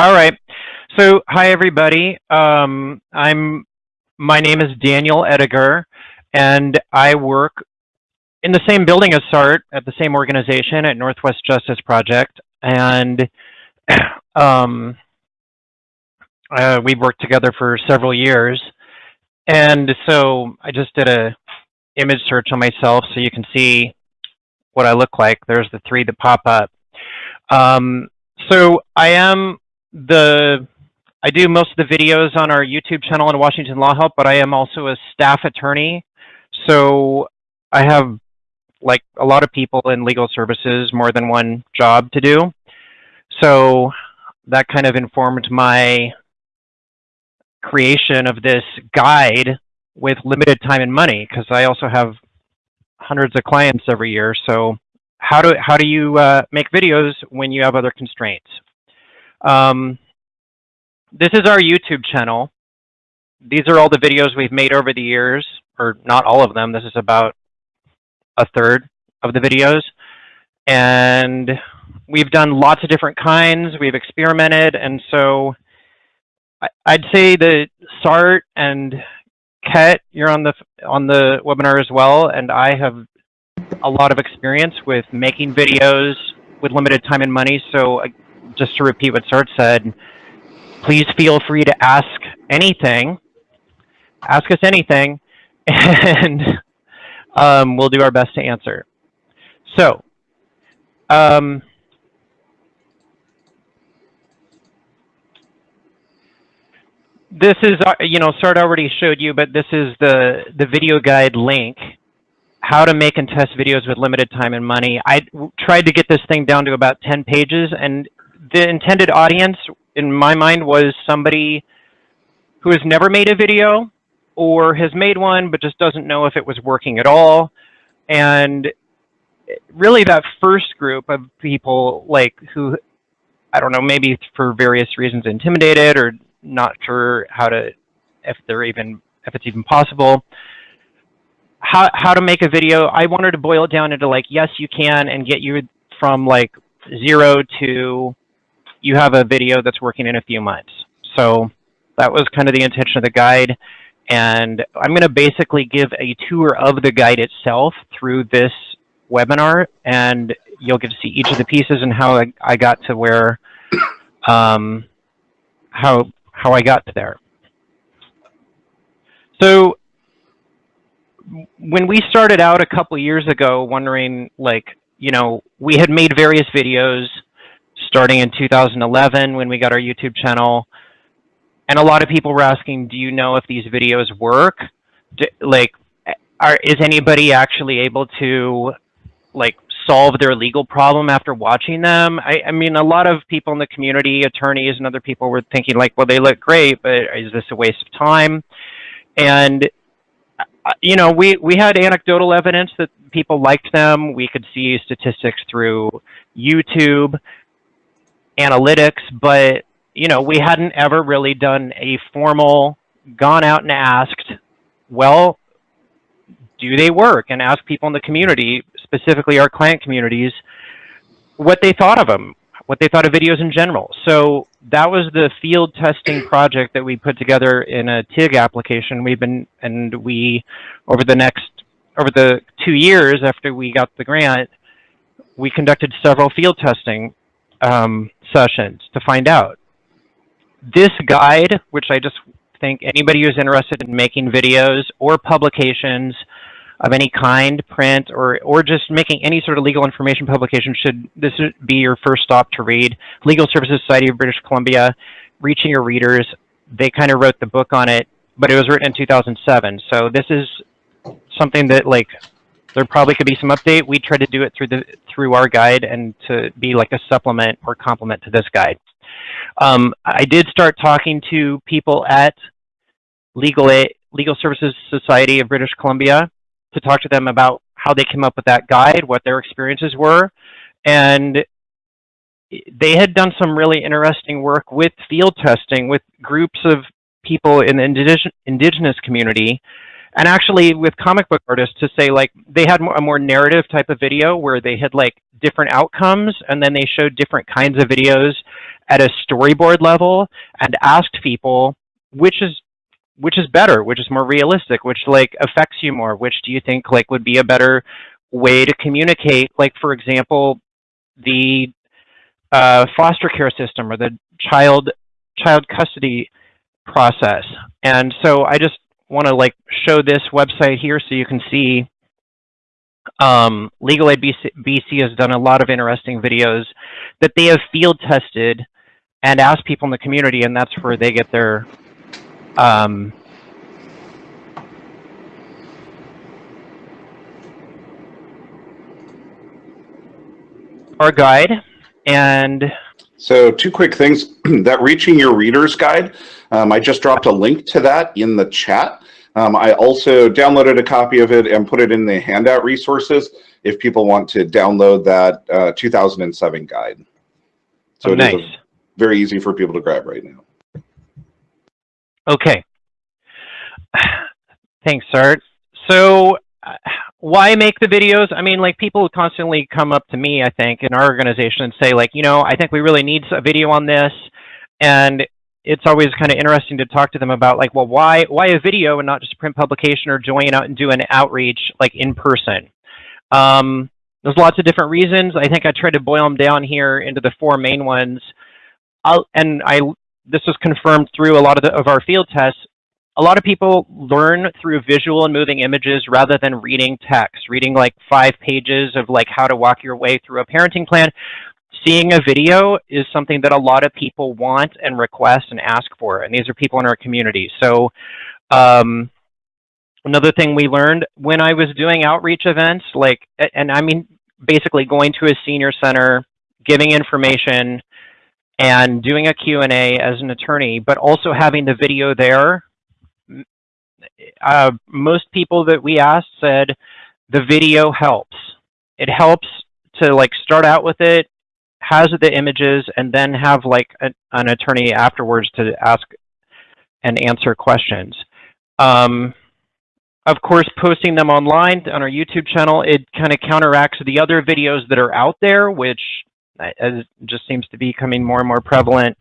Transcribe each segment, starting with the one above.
All right. So, hi everybody. Um, I'm. My name is Daniel Ediger, and I work in the same building as SART at the same organization at Northwest Justice Project, and um, uh, we've worked together for several years. And so I just did a image search on myself so you can see what I look like. There's the three that pop up. Um, so I am the, I do most of the videos on our YouTube channel in Washington Law Help, but I am also a staff attorney. So I have like a lot of people in legal services, more than one job to do. So that kind of informed my creation of this guide with limited time and money because I also have hundreds of clients every year. So how do how do you uh, make videos when you have other constraints? Um, this is our YouTube channel. These are all the videos we've made over the years, or not all of them. This is about a third of the videos. And we've done lots of different kinds. We've experimented. And so I'd say that SART and Ket, you're on the on the webinar as well, and I have a lot of experience with making videos with limited time and money. So uh, just to repeat what SART said, please feel free to ask anything. Ask us anything, and um, we'll do our best to answer. So, um, this is, uh, you know, Sart already showed you, but this is the, the video guide link, how to make and test videos with limited time and money. I tried to get this thing down to about 10 pages, and the intended audience, in my mind, was somebody who has never made a video or has made one but just doesn't know if it was working at all. And really that first group of people, like, who, I don't know, maybe for various reasons intimidated or not sure how to, if they're even, if it's even possible. How, how to make a video, I wanted to boil it down into like, yes, you can, and get you from like zero to you have a video that's working in a few months. So that was kind of the intention of the guide. And I'm going to basically give a tour of the guide itself through this webinar, and you'll get to see each of the pieces and how I, I got to where, um, how how I got to there. So when we started out a couple years ago, wondering like, you know, we had made various videos starting in 2011 when we got our YouTube channel. And a lot of people were asking, do you know if these videos work? Do, like, are, is anybody actually able to like solve their legal problem after watching them. I, I, mean, a lot of people in the community, attorneys and other people were thinking like, well, they look great, but is this a waste of time? And, Uh, you know, we, we had anecdotal evidence that people liked them. We could see statistics through YouTube analytics, but, you know, we hadn't ever really done a formal, gone out and asked, well, do they work? And ask people in the community, specifically our client communities, what they thought of them, what they thought of videos in general. So that was the field testing project that we put together in a TIG application. We've been, and we, over the next, over the two years after we got the grant, we conducted several field testing um, sessions to find out. This guide, which I just think anybody who's interested in making videos or publications of any kind, print, or, or just making any sort of legal information publication should this be your first stop to read. Legal Services Society of British Columbia, Reaching Your Readers, they kind of wrote the book on it, but it was written in 2007. So this is something that like, there probably could be some update. We try to do it through the through our guide and to be like a supplement or complement to this guide. Um, I did start talking to people at Legal, Legal Services Society of British Columbia to talk to them about how they came up with that guide, what their experiences were. And they had done some really interesting work with field testing with groups of people in the indig indigenous community and actually with comic book artists to say like they had a more narrative type of video where they had like different outcomes and then they showed different kinds of videos at a storyboard level and asked people which is which is better, which is more realistic, which like affects you more, which do you think like would be a better way to communicate? Like for example, the uh, foster care system or the child child custody process. And so I just want to like show this website here so you can see um, Legal Aid BC, BC has done a lot of interesting videos that they have field tested and asked people in the community, and that's where they get their um, our guide and so two quick things. That reaching your readers guide um, i just dropped a link to that in the chat. Um, i also downloaded a copy of it and put it in the handout resources if people want to download that uh, 2007 guide. So oh, nice. very easy for people to grab right now Okay. Thanks, Art. So uh, why make the videos? I mean, like people constantly come up to me, I think, in our organization and say like, you know, I think we really need a video on this. And it's always kind of interesting to talk to them about like, well, why, why a video and not just a print publication or join out and do an outreach like in person? Um, there's lots of different reasons. I think I tried to boil them down here into the four main ones. I'll, and I this was confirmed through a lot of, the, of our field tests. A lot of people learn through visual and moving images rather than reading text, reading like five pages of like how to walk your way through a parenting plan. Seeing a video is something that a lot of people want and request and ask for, and these are people in our community. So um, another thing we learned when I was doing outreach events, like, and I mean, basically going to a senior center, giving information, and doing a Q&A as an attorney, but also having the video there. Uh, most people that we asked said the video helps. It helps to like start out with it, has the images, and then have like a, an attorney afterwards to ask and answer questions. Um, of course, posting them online on our YouTube channel, it kind of counteracts the other videos that are out there, which as just seems to be becoming more and more prevalent.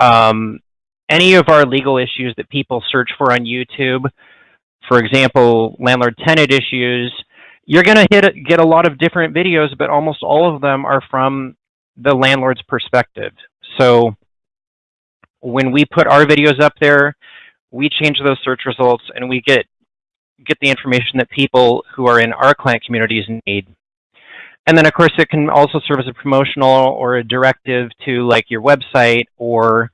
Um, any of our legal issues that people search for on YouTube, for example, landlord-tenant issues, you're going to hit get a lot of different videos, but almost all of them are from the landlord's perspective. So when we put our videos up there, we change those search results and we get get the information that people who are in our client communities need. And then of course it can also serve as a promotional or a directive to like your website or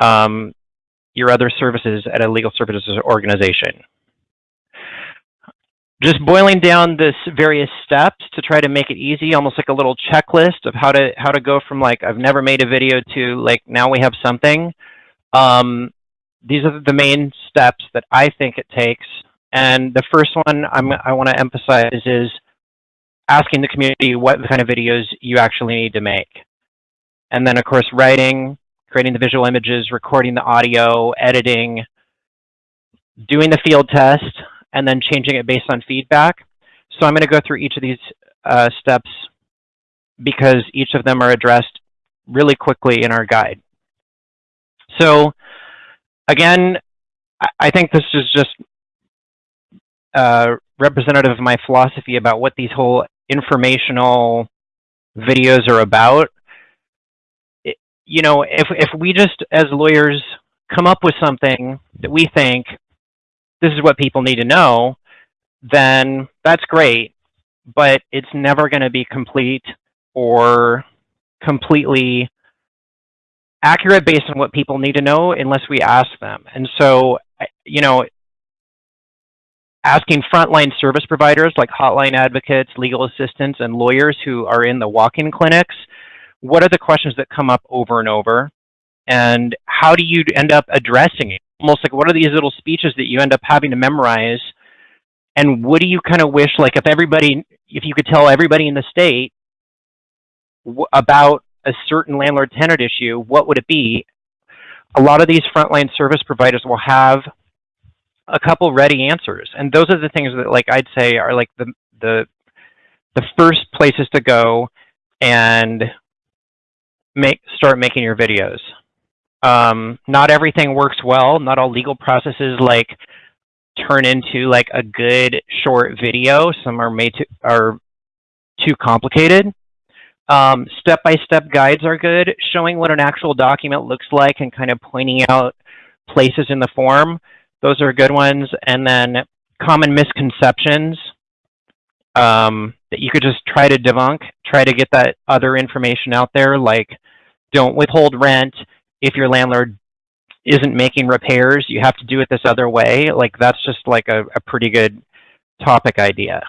um, your other services at a legal services organization. Just boiling down this various steps to try to make it easy, almost like a little checklist of how to how to go from like I've never made a video to like now we have something. Um, these are the main steps that I think it takes. And the first one I'm, I want to emphasize is asking the community what kind of videos you actually need to make. And then, of course, writing, creating the visual images, recording the audio, editing, doing the field test, and then changing it based on feedback. So I'm going to go through each of these uh, steps because each of them are addressed really quickly in our guide. So again, I think this is just uh, representative of my philosophy about what these whole informational videos are about. It, you know, if, if we just, as lawyers, come up with something that we think this is what people need to know, then that's great, but it's never going to be complete or completely accurate based on what people need to know unless we ask them. And so, you know, asking frontline service providers like hotline advocates, legal assistants, and lawyers who are in the walk-in clinics, what are the questions that come up over and over? And how do you end up addressing it? Almost like what are these little speeches that you end up having to memorize? And what do you kind of wish, like if everybody, if you could tell everybody in the state about a certain landlord-tenant issue, what would it be? A lot of these frontline service providers will have a couple ready answers. And those are the things that like I'd say are like the the the first places to go and make start making your videos. Um, not everything works well. Not all legal processes like turn into like a good short video. Some are made to are too complicated. Um, step-by-step -step guides are good, showing what an actual document looks like and kind of pointing out places in the form. Those are good ones. And then common misconceptions um, that you could just try to debunk, try to get that other information out there, like don't withhold rent if your landlord isn't making repairs, you have to do it this other way. Like that's just like a, a pretty good topic idea.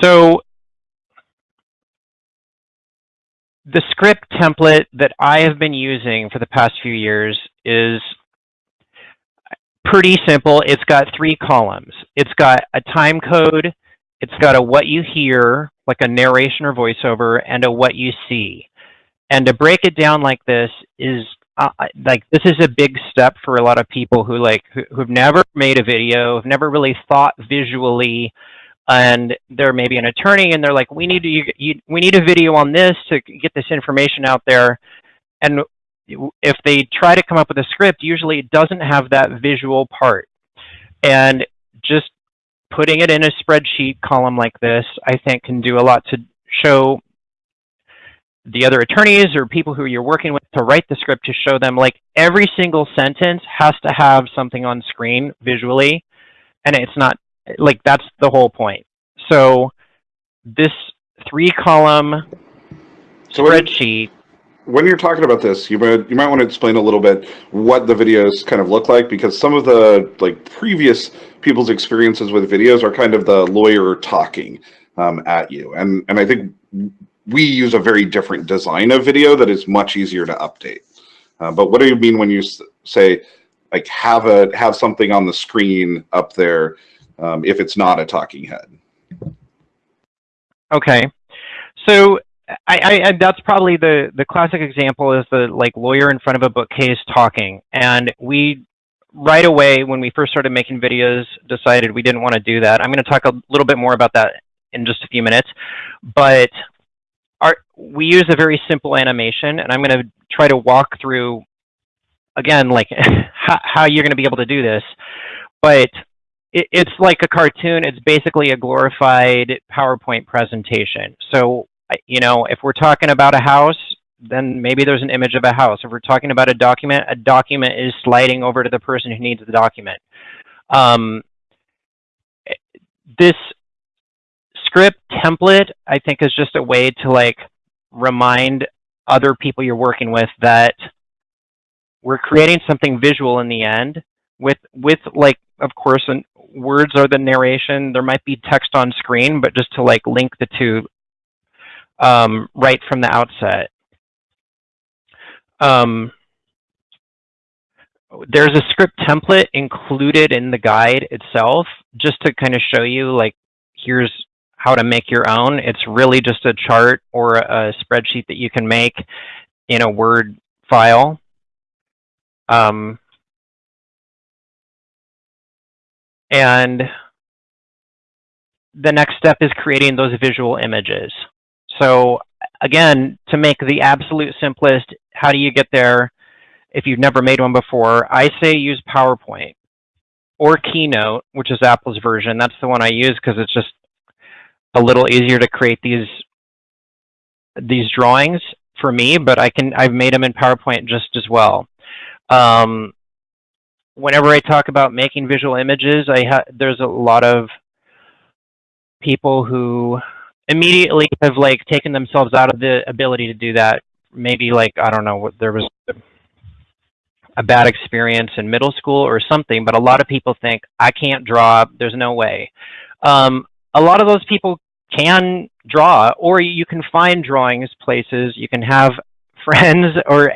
So the script template that I have been using for the past few years is pretty simple. It's got three columns. It's got a time code, it's got a what you hear, like a narration or voiceover, and a what you see. And to break it down like this is uh, like this is a big step for a lot of people who like who, who've never made a video, have never really thought visually and they're maybe an attorney and they're like, we need to, you, you, we need a video on this to get this information out there. And if they try to come up with a script, usually it doesn't have that visual part. And just putting it in a spreadsheet column like this, I think can do a lot to show the other attorneys or people who you're working with to write the script to show them like every single sentence has to have something on screen visually. And it's not like that's the whole point. So this three column so spreadsheet. When, when you're talking about this, you might you might want to explain a little bit what the videos kind of look like because some of the like previous people's experiences with videos are kind of the lawyer talking um, at you, and and I think we use a very different design of video that is much easier to update. Uh, but what do you mean when you say like have a have something on the screen up there um, if it's not a talking head. Okay, so I, I, that's probably the the classic example is the like lawyer in front of a bookcase talking, and we right away when we first started making videos decided we didn't want to do that. I'm going to talk a little bit more about that in just a few minutes, but our we use a very simple animation, and I'm going to try to walk through again like how, how you're going to be able to do this, but it, it's like a cartoon. It's basically a glorified PowerPoint presentation. So, you know, if we're talking about a house, then maybe there's an image of a house. If we're talking about a document, a document is sliding over to the person who needs the document. Um, this script template, I think, is just a way to like remind other people you're working with that we're creating something visual in the end with with like of course an words are the narration. There might be text on screen, but just to like link the two um, right from the outset. Um, there's a script template included in the guide itself, just to kind of show you like, here's how to make your own. It's really just a chart or a spreadsheet that you can make in a Word file. Um, And the next step is creating those visual images. So again, to make the absolute simplest, how do you get there if you've never made one before? I say use PowerPoint or Keynote, which is Apple's version. That's the one I use because it's just a little easier to create these these drawings for me, but I can I've made them in PowerPoint just as well. Um, whenever I talk about making visual images, I ha there's a lot of people who immediately have like taken themselves out of the ability to do that. Maybe like I don't know what there was a bad experience in middle school or something, but a lot of people think I can't draw. There's no way. Um, a lot of those people can draw, or you can find drawings places. You can have friends or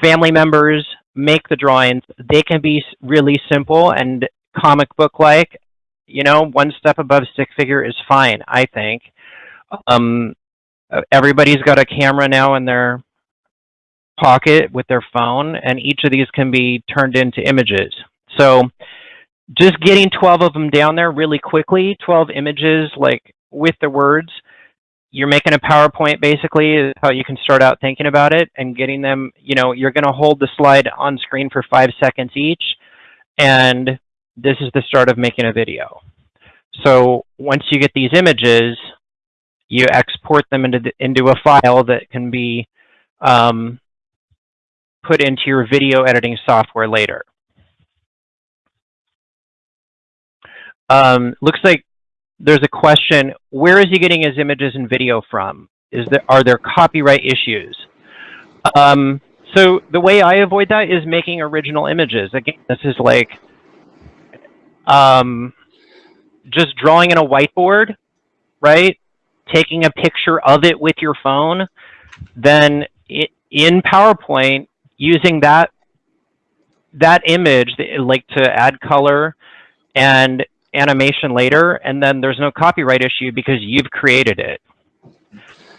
family members make the drawings. They can be really simple and comic book like. You know, one step above stick figure is fine, I think. Um, everybody's got a camera now in their pocket with their phone, and each of these can be turned into images. So just getting 12 of them down there really quickly, 12 images, like with the words. You're making a PowerPoint basically is how you can start out thinking about it and getting them, you know, you're going to hold the slide on screen for five seconds each. And this is the start of making a video. So once you get these images, you export them into, the, into a file that can be um, put into your video editing software later. Um, looks like there's a question, where is he getting his images and video from? Is there, are there copyright issues? Um, so the way I avoid that is making original images. Again, this is like um, just drawing in a whiteboard, right? Taking a picture of it with your phone, then it, in PowerPoint, using that that image, like to add color and animation later, and then there's no copyright issue because you've created it.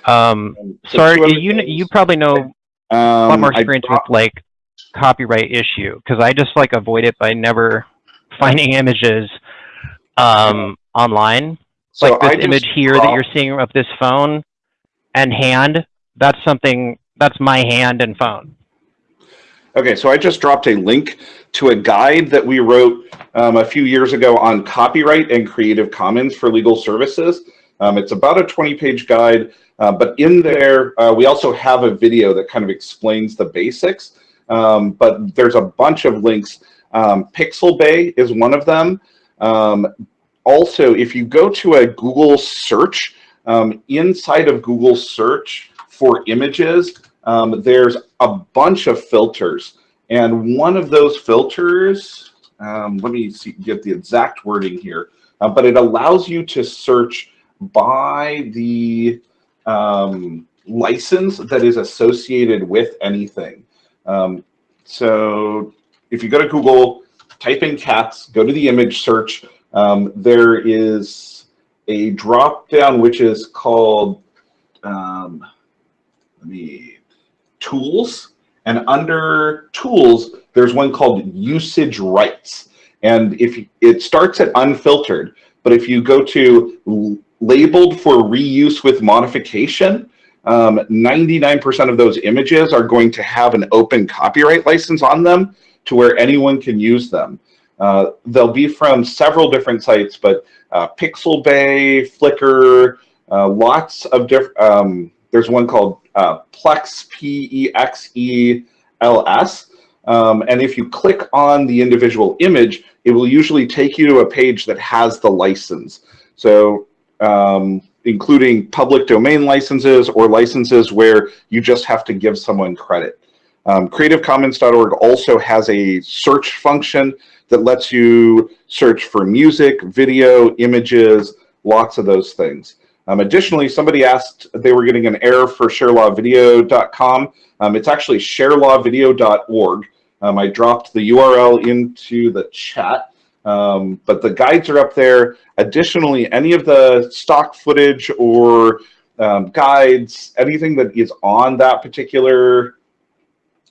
Um, sorry, you you probably know a lot Um, more experience with like copyright issue because I just like avoid it by never finding images um, online. so like this just image here that you're seeing of this phone and hand. That's something. That's my hand and phone. Okay, so I just dropped a link to a guide that we wrote um, a few years ago on copyright and Creative Commons for legal services. Um, it's about a 20-page guide, uh, but in there, uh, we also have a video that kind of explains the basics. Um, but there's a bunch of links. Um, Pixabay is one of them. Um, also, if you go to a Google search, um, inside of Google search for images, there's a bunch of filters. And one of those filters, um, let me see, get the exact wording here, uh, but it allows you to search by the um, license that is associated with anything. Um, so if you go to Google, type in cats, go to the image search, um, there is a drop down which is called, um, let me, tools. And under tools, there's one called usage rights. And if it starts at unfiltered, but if you go to labeled for reuse with modification, 99% um, of those images are going to have an open copyright license on them to where anyone can use them. Uh, they'll be from several different sites, but uh, Pixabay, Flickr, uh, lots of different, um, there's one called uh, Pexels, P-E-X-E-L-S. Um, and if you click on the individual image, it will usually take you to a page that has the license. So um, including public domain licenses or licenses where you just have to give someone credit. Um, CreativeCommons.org also has a search function that lets you search for music, video, images, lots of those things. Um, additionally, somebody asked they were getting an error for sharelawvideo.com. Um, it's actually sharelawvideo.org. Um, I dropped the URL into the chat, um, but the guides are up there. Additionally, any of the stock footage or um, guides, anything that is on that particular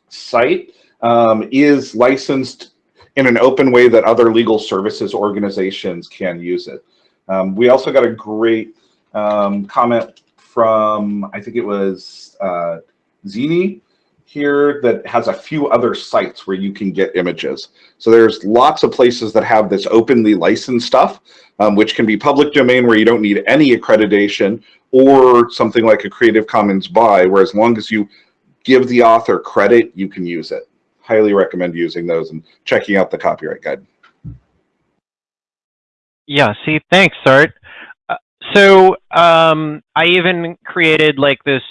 site um, is licensed in an open way that other legal services organizations can use it. Um, we also got a great um, comment from, I think it was uh, Zini here that has a few other sites where you can get images. So there's lots of places that have this openly licensed stuff, um, which can be public domain where you don't need any accreditation or something like a Creative Commons by, where as long as you give the author credit, you can use it. Highly recommend using those and checking out the copyright guide. Yeah, see, thanks, Art. So um, I even created like this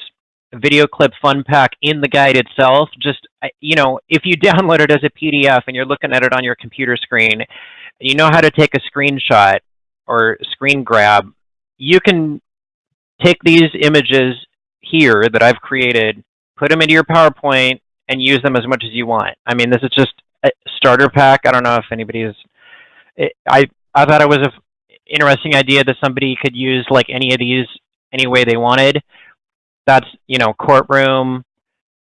video clip fun pack in the guide itself. Just, you know, if you download it as a PDF and you're looking at it on your computer screen, you know how to take a screenshot or screen grab, you can take these images here that I've created, put them into your PowerPoint, and use them as much as you want. I mean, this is just a starter pack. I don't know if anybody is. I I thought it was an interesting idea that somebody could use like any of these any way they wanted. That's, you know, courtroom,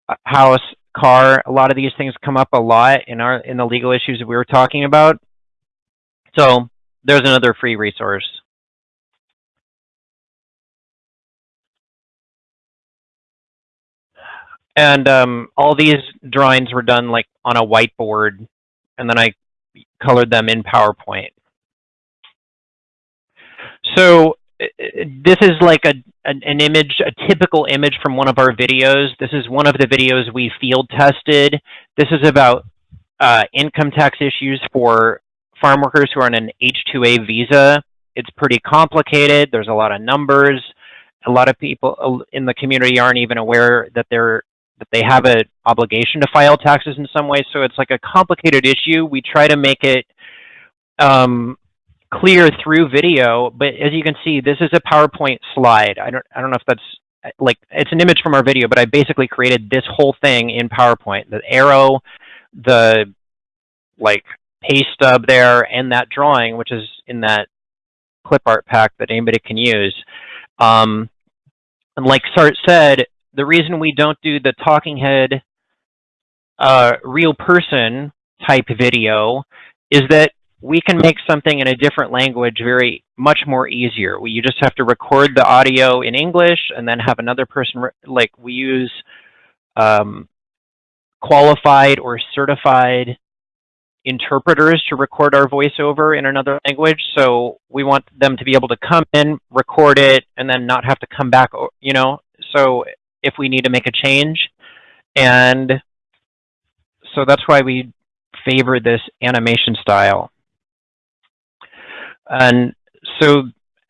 uh, house, car. A lot of these things come up a lot in our in the legal issues that we were talking about. So there's another free resource. And um, all these drawings were done like on a whiteboard, and then I colored them in PowerPoint. So this is like a an, an, image, a typical image from one of our videos. This is one of the videos we field tested. This is about uh, income tax issues for farm workers who are on an H-2A visa. It's pretty complicated. There's a lot of numbers. A lot of people uh, in the community aren't even aware that they're that they have an obligation to file taxes in some way. So it's like a complicated issue. We try to make it um, clear through video, but as you can see, this is a PowerPoint slide. I don't, I don't know if that's like, it's an image from our video, but I basically created this whole thing in PowerPoint. The arrow, the like pay stub there, and that drawing, which is in that clip art pack that anybody can use. Um, and like Sart said, the reason we don't do the talking head uh, real person type video is that we can make something in a different language very much more easier. We, you just have to record the audio in English and then have another person, like we use um, qualified or certified interpreters to record our voiceover in another language. So we want them to be able to come in, record it, and then not have to come back, you know. So if we need to make a change. And so that's why we favor this animation style. And so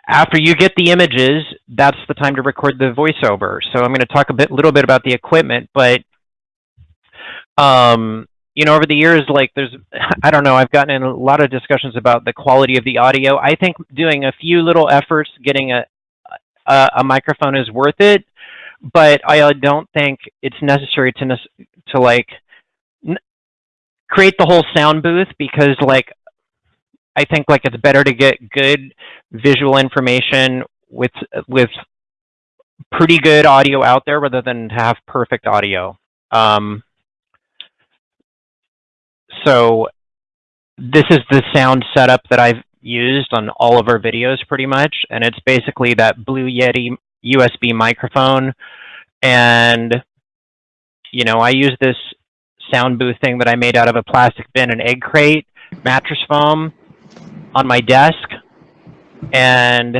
after you get the images, that's the time to record the voiceover. So I'm going to talk a bit, little bit about the equipment, but um, you know, over the years, like there's, I don't know, I've gotten in a lot of discussions about the quality of the audio. I think doing a few little efforts, getting a, a, a microphone is worth it, but I don't think it's necessary to, to like, create the whole sound booth because like I think like it's better to get good visual information with with pretty good audio out there rather than to have perfect audio. Um, so this is the sound setup that I've used on all of our videos pretty much. And it's basically that Blue Yeti USB microphone. And, you know, I use this sound booth thing that I made out of a plastic bin and egg crate, mattress foam, on my desk and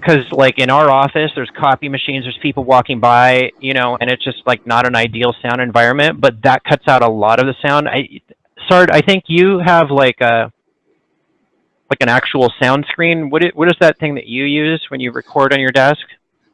because like in our office there's copy machines there's people walking by you know and it's just like not an ideal sound environment but that cuts out a lot of the sound. I sart i think you have like a like an actual sound screen. What it, what is that thing that you use when you record on your desk?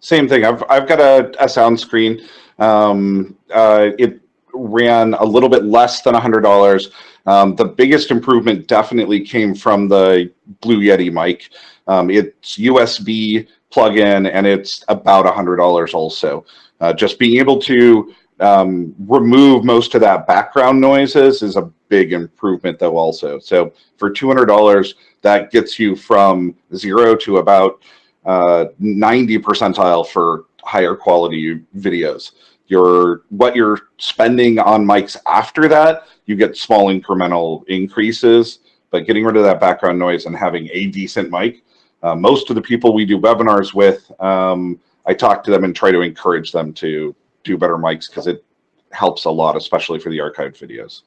Same thing. I've i've got a, a sound screen. Um uh it ran a little bit less than a $100. Um, the biggest improvement definitely came from the Blue Yeti mic. Um, it's USB plug-in and it's about $100 also. Uh, just being able to um, remove most of that background noises is a big improvement though also. So for $200, that gets you from zero to about uh, 90 percentile for higher quality videos your what you're spending on mics after that, you get small incremental increases. But getting rid of that background noise and having a decent mic, uh, most of the people we do webinars with, um, I talk to them and try to encourage them to do better mics because it helps a lot, especially for the archived videos.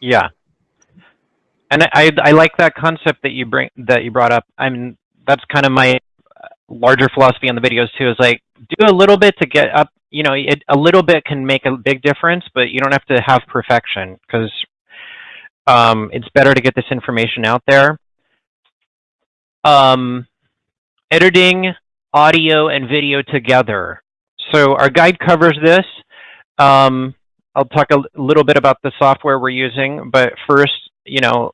Yeah, and I I like that concept that you bring that you brought up. I mean, that's kind of my larger philosophy on the videos too. Is like do a little bit to get up, you know, it, a little bit can make a big difference, but you don't have to have perfection because um, it's better to get this information out there. Um, editing audio and video together. So our guide covers this. Um, I'll talk a little bit about the software we're using, but first, you know,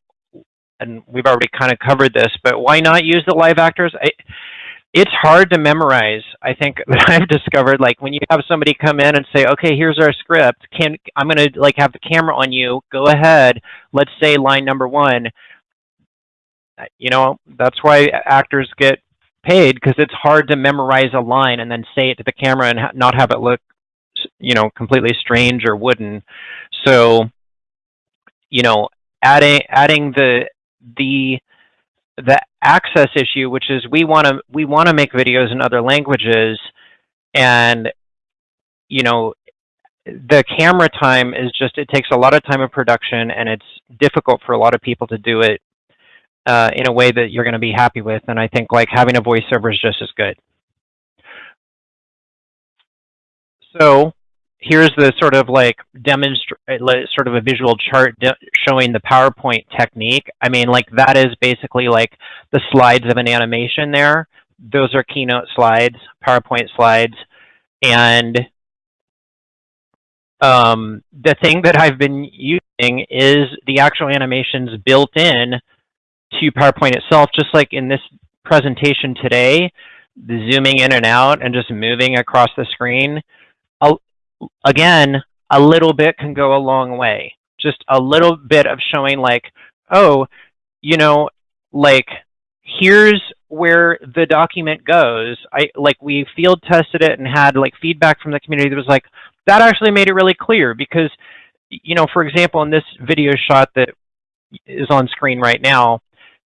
and we've already kind of covered this, but why not use the live actors? I, it's hard to memorize. I think that I've discovered like when you have somebody come in and say, "Okay, here's our script. Can I'm going to like have the camera on you. Go ahead. Let's say line number 1." Uh, you know, that's why actors get paid because it's hard to memorize a line and then say it to the camera and ha not have it look you know, completely strange or wooden. So, you know, adding adding the the the access issue, which is we want to we want to make videos in other languages, and you know, the camera time is just, it takes a lot of time of production and it's difficult for a lot of people to do it uh, in a way that you're going to be happy with. And I think like having a voiceover is just as good. So here's the sort of like demonstrate sort of a visual chart showing the PowerPoint technique. I mean, like that is basically like the slides of an animation there. Those are keynote slides, PowerPoint slides. And um, the thing that I've been using is the actual animations built in to PowerPoint itself, just like in this presentation today, the zooming in and out and just moving across the screen again, a little bit can go a long way. Just a little bit of showing like, oh, you know, like here's where the document goes. I like we field tested it and had like feedback from the community that was like, that actually made it really clear because, you know, for example, in this video shot that is on screen right now,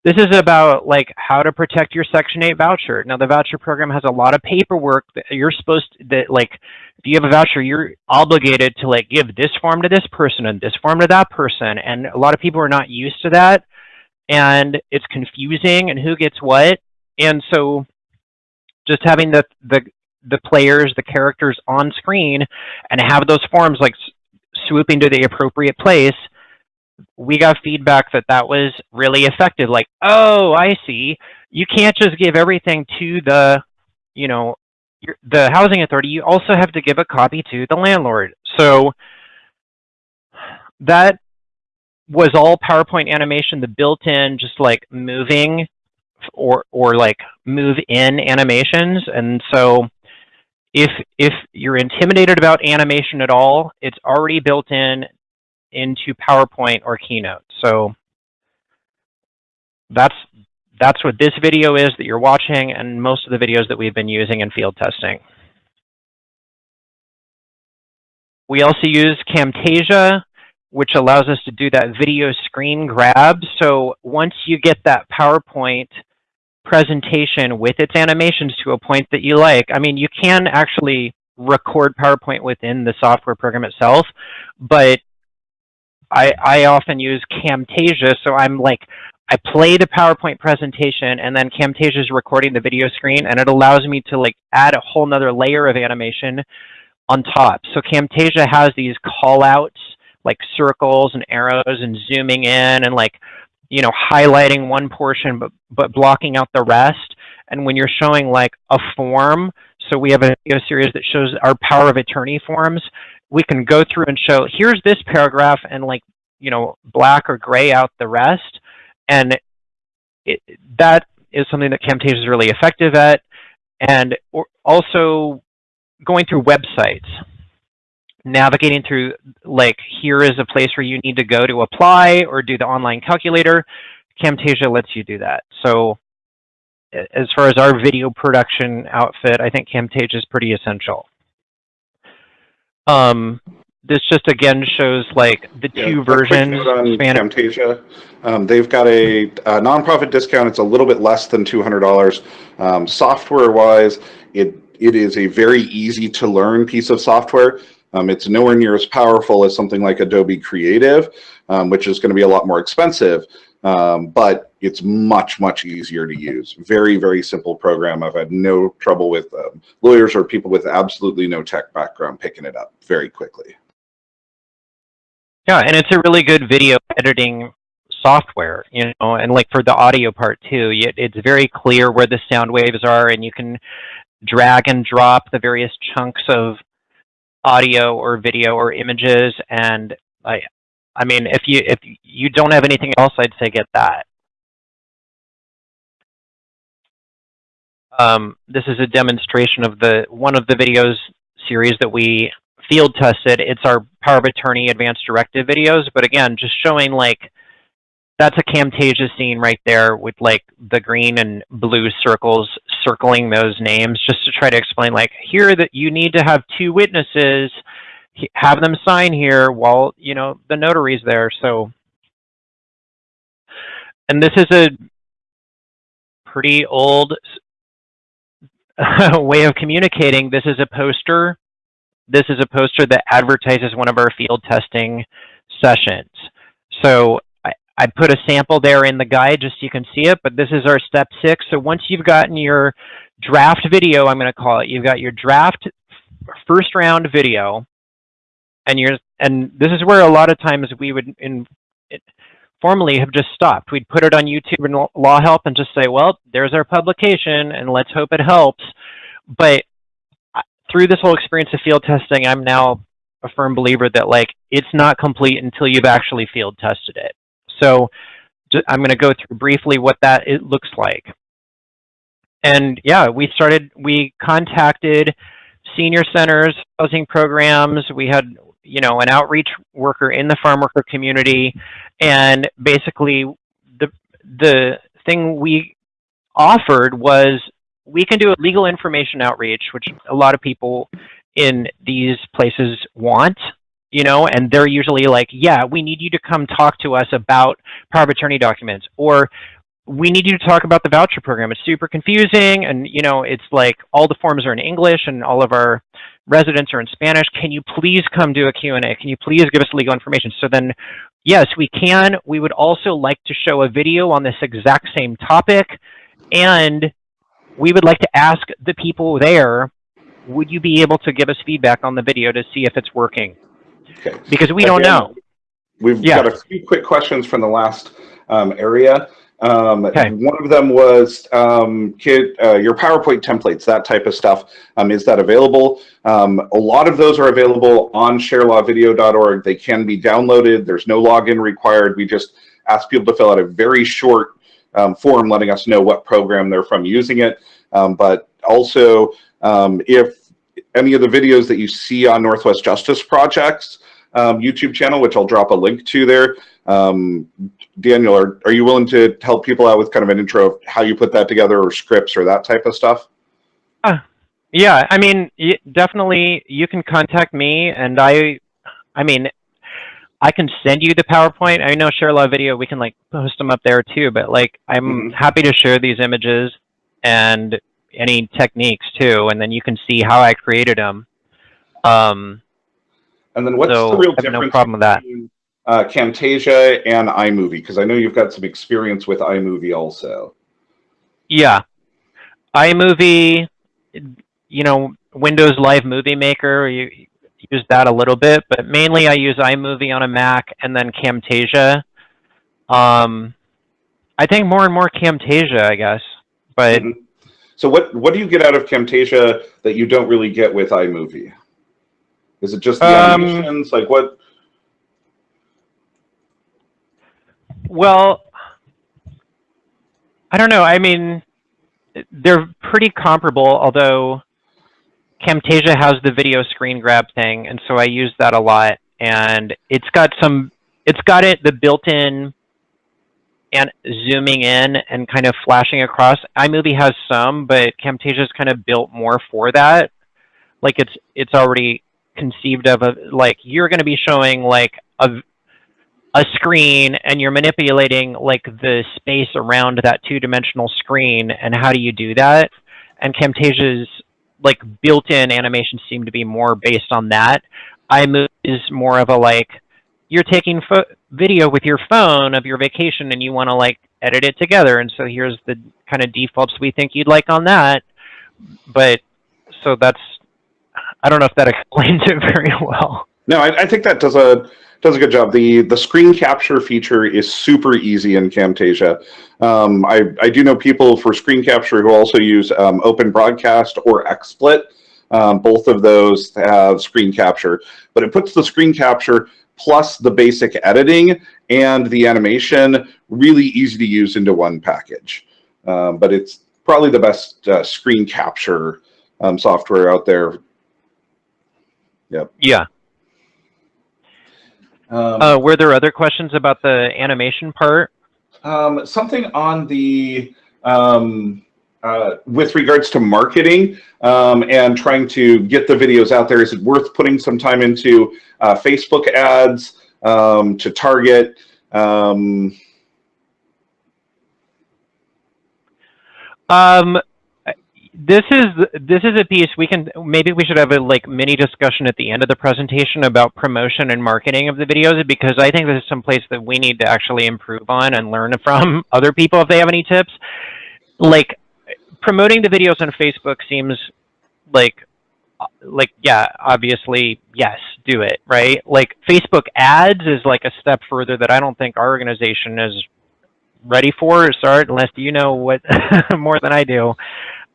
this is about like how to protect your Section 8 voucher. Now the voucher program has a lot of paperwork that you're supposed to, that like, if you have a voucher, you're obligated to like give this form to this person and this form to that person. And a lot of people are not used to that. And it's confusing and who gets what. And so just having the, the, the players, the characters on screen and have those forms like swooping to the appropriate place we got feedback that that was really effective. Like, oh, I see. You can't just give everything to the, you know, the housing authority. You also have to give a copy to the landlord. So that was all PowerPoint animation, the built-in just like moving or or like move in animations. And so if if you're intimidated about animation at all, it's already built in into PowerPoint or Keynote. So that's that's what this video is that you're watching and most of the videos that we've been using in field testing. We also use Camtasia, which allows us to do that video screen grab. So once you get that PowerPoint presentation with its animations to a point that you like, I mean, you can actually record PowerPoint within the software program itself, but I, I often use Camtasia, so I'm like, I play the PowerPoint presentation and then Camtasia is recording the video screen and it allows me to like add a whole nother layer of animation on top. So Camtasia has these call outs like circles and arrows and zooming in and like, you know, highlighting one portion but, but blocking out the rest. And when you're showing like a form, so we have a video series that shows our power of attorney forms we can go through and show, here's this paragraph and like, you know, black or gray out the rest. And it, that is something that Camtasia is really effective at. And also going through websites, navigating through like, here is a place where you need to go to apply or do the online calculator. Camtasia lets you do that. So as far as our video production outfit, I think Camtasia is pretty essential. Um, this just again shows like the yeah, two versions. On Camtasia, um, they've got a, a, nonprofit discount. It's a little bit less than two hundred dollars. Um, software wise, it it is a very easy to learn piece of software. Um, it's nowhere near as powerful as something like Adobe Creative, um, which is going to be a lot more expensive. Um, but it's much, much easier to use. Very, very simple program. I've had no trouble with um, lawyers or people with absolutely no tech background picking it up very quickly. Yeah, and it's a really good video editing software, you know, and like for the audio part too, it's very clear where the sound waves are and you can drag and drop the various chunks of audio or video or images. And I, I mean, if you if you don't have anything else, I'd say get that. Um, this is a demonstration of the one of the videos series that we field tested. It's our Power of Attorney Advanced Directive videos, but again, just showing like that's a Camtasia scene right there with like the green and blue circles circling those names just to try to explain like here that you need to have two witnesses have them sign here while you know the notary's there so and this is a pretty old way of communicating. This is a poster this is a poster that advertises one of our field testing sessions. So I, put a sample there in the guide just so you can see it, but this is our step six. So once you've gotten your draft video, I'm going to call it, you've got your draft first round video, and you're, and this is where a lot of times we would in, formally have just stopped. We'd put it on YouTube and Law Help and just say, well, there's our publication and let's hope it helps. But through this whole experience of field testing, I'm now a firm believer that like it's not complete until you've actually field tested it. So I'm going to go through briefly what that it looks like. And yeah, we started, we contacted senior centers, housing programs. We had, you know, an outreach worker in the farm worker community. And basically the, the thing we offered was we can do a legal information outreach, which a lot of people in these places want, you know, and they're usually like, yeah, we need you to come talk to us about power of attorney documents, or we need you to talk about the voucher program. It's super confusing, and you know, it's like all the forms are in English, and all of our residents are in Spanish. Can you please come do a Q&A? Can you please give us legal information? So then, yes, we can. We would also like to show a video on this exact same topic, and we would like to ask the people there, would you be able to give us feedback on the video to see if it's working? Okay. Because we don't know. We've yeah. got a few quick questions from the last um, area. Um, okay. One of them was um, kid, uh, your PowerPoint templates, that type of stuff. Um, is that available? Um, a lot of those are available on sharelawvideo.org. They can be downloaded. There's no login required. We just ask people to fill out a very short um, form letting us know what program they're from using it. Um, but also, um, if any of the videos that you see on Northwest Justice Project's um, YouTube channel, which I'll drop a link to there, um, Daniel, are, are you willing to help people out with kind of an intro of how you put that together or scripts or that type of stuff? Uh, yeah, I mean, definitely you can contact me and I, I mean, I can send you the PowerPoint. I know share a lot of video. We can like post them up there too, but like I'm mm -hmm. happy to share these images and any techniques too, and then you can see how I created them. Um, and then what's so the real difference I have no problem with that. Uh, Camtasia and iMovie? Because I know you've got some experience with iMovie also. Yeah, iMovie, you know, Windows Live Movie Maker. You use that a little bit, but mainly I use iMovie on a Mac and then Camtasia. Um, I think more and more Camtasia, I guess. But mm -hmm. so what what do you get out of Camtasia that you don't really get with iMovie? Is it just the um, animations? Like what? Well, I don't know. I mean, they're pretty comparable, although Camtasia has the video screen grab thing, and so I use that a lot. And it's got some, it's got it the built-in and zooming in and kind of flashing across. iMovie has some, but Camtasia is kind of built more for that. Like it's it's already conceived of a like you're going to be showing like a a screen and you're manipulating like the space around that two-dimensional screen and how do you do that? And Camtasia's like built-in animations seem to be more based on that. iMovie is more of a like you're taking video with your phone of your vacation and you want to like edit it together, and so here's the kind of defaults we think you'd like on that. But so that's I don't know if that explains it very well. No, I, I think that does a does a good job. The the screen capture feature is super easy in Camtasia. Um, I, I do know people for screen capture who also use um, Open Broadcast or XSplit. Um, both of those have screen capture, but it puts the screen capture plus the basic editing and the animation really easy to use into one package. Um, but it's probably the best uh, screen capture um, software out there. Yep. Yeah. Um, uh, were there other questions about the animation part? Um, something on the um, uh, with regards to marketing um, and trying to get the videos out there. Is it worth putting some time into uh, Facebook ads um, to target? Um, um this is this is a piece we can maybe we should have a like mini discussion at the end of the presentation about promotion and marketing of the videos because I think this is some place that we need to actually improve on and learn from other people if they have any tips. Like promoting the videos on Facebook seems like like yeah obviously yes do it right like facebook ads is like a step further that i don't think our organization is ready for or start unless you know what more than i do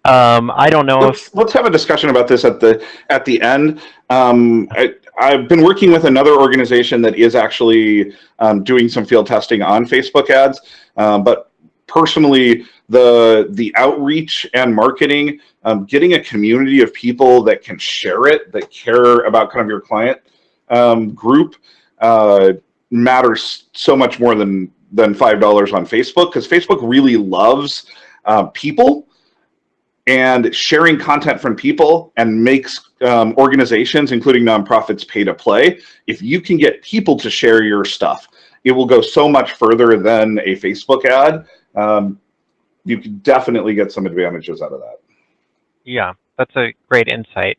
um, I don't know let's, if let's have a discussion about this at the at the end. Um, I, have been working with another organization that is actually um, doing some field testing on Facebook ads, um, but personally, the the outreach and marketing, um, getting a community of people that can share it, that care about kind of your client um, group, uh, matters so much more than than five dollars on Facebook because Facebook really loves uh, people and sharing content from people and makes um, organizations, including nonprofits, pay to play. If you can get people to share your stuff, it will go so much further than a Facebook ad. Um, you can definitely get some advantages out of that. Yeah, that's a great insight.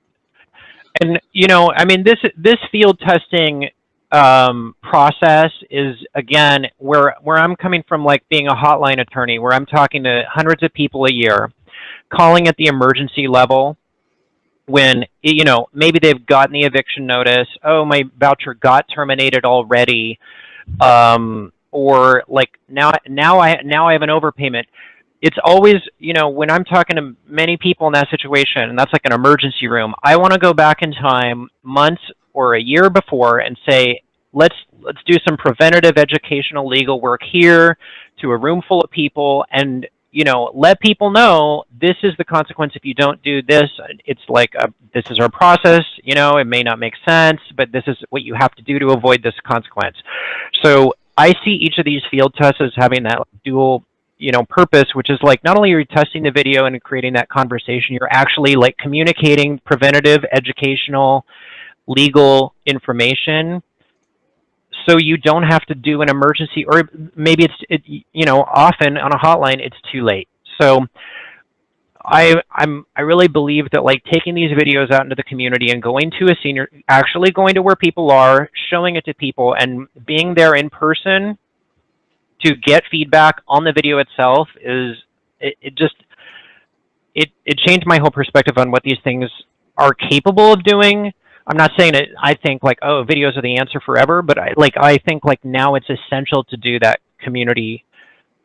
And you know, I mean, this this field testing um, process is again where where I'm coming from, like being a hotline attorney, where I'm talking to hundreds of people a year calling at the emergency level when you know maybe they've gotten the eviction notice oh my voucher got terminated already um, or like now now i now i have an overpayment. It's always you know when i'm talking to many people in that situation and that's like an emergency room i want to go back in time months or a year before and say let's let's do some preventative educational legal work here to a room full of people and you know, let people know this is the consequence if you don't do this. It's like a, this is our process. You know, it may not make sense, but this is what you have to do to avoid this consequence. So I see each of these field tests as having that dual you know purpose which is like not only are you testing the video and creating that conversation you're actually like communicating preventative educational legal information so you don't have to do an emergency or maybe it's it, you know often on a hotline it's too late. So I I'm I really believe that like taking these videos out into the community and going to a senior actually going to where people are showing it to people and being there in person to get feedback on the video itself is it, it just it it changed my whole perspective on what these things are capable of doing I'm not saying it. I think like, oh, videos are the answer forever, but I like I think like now it's essential to do that community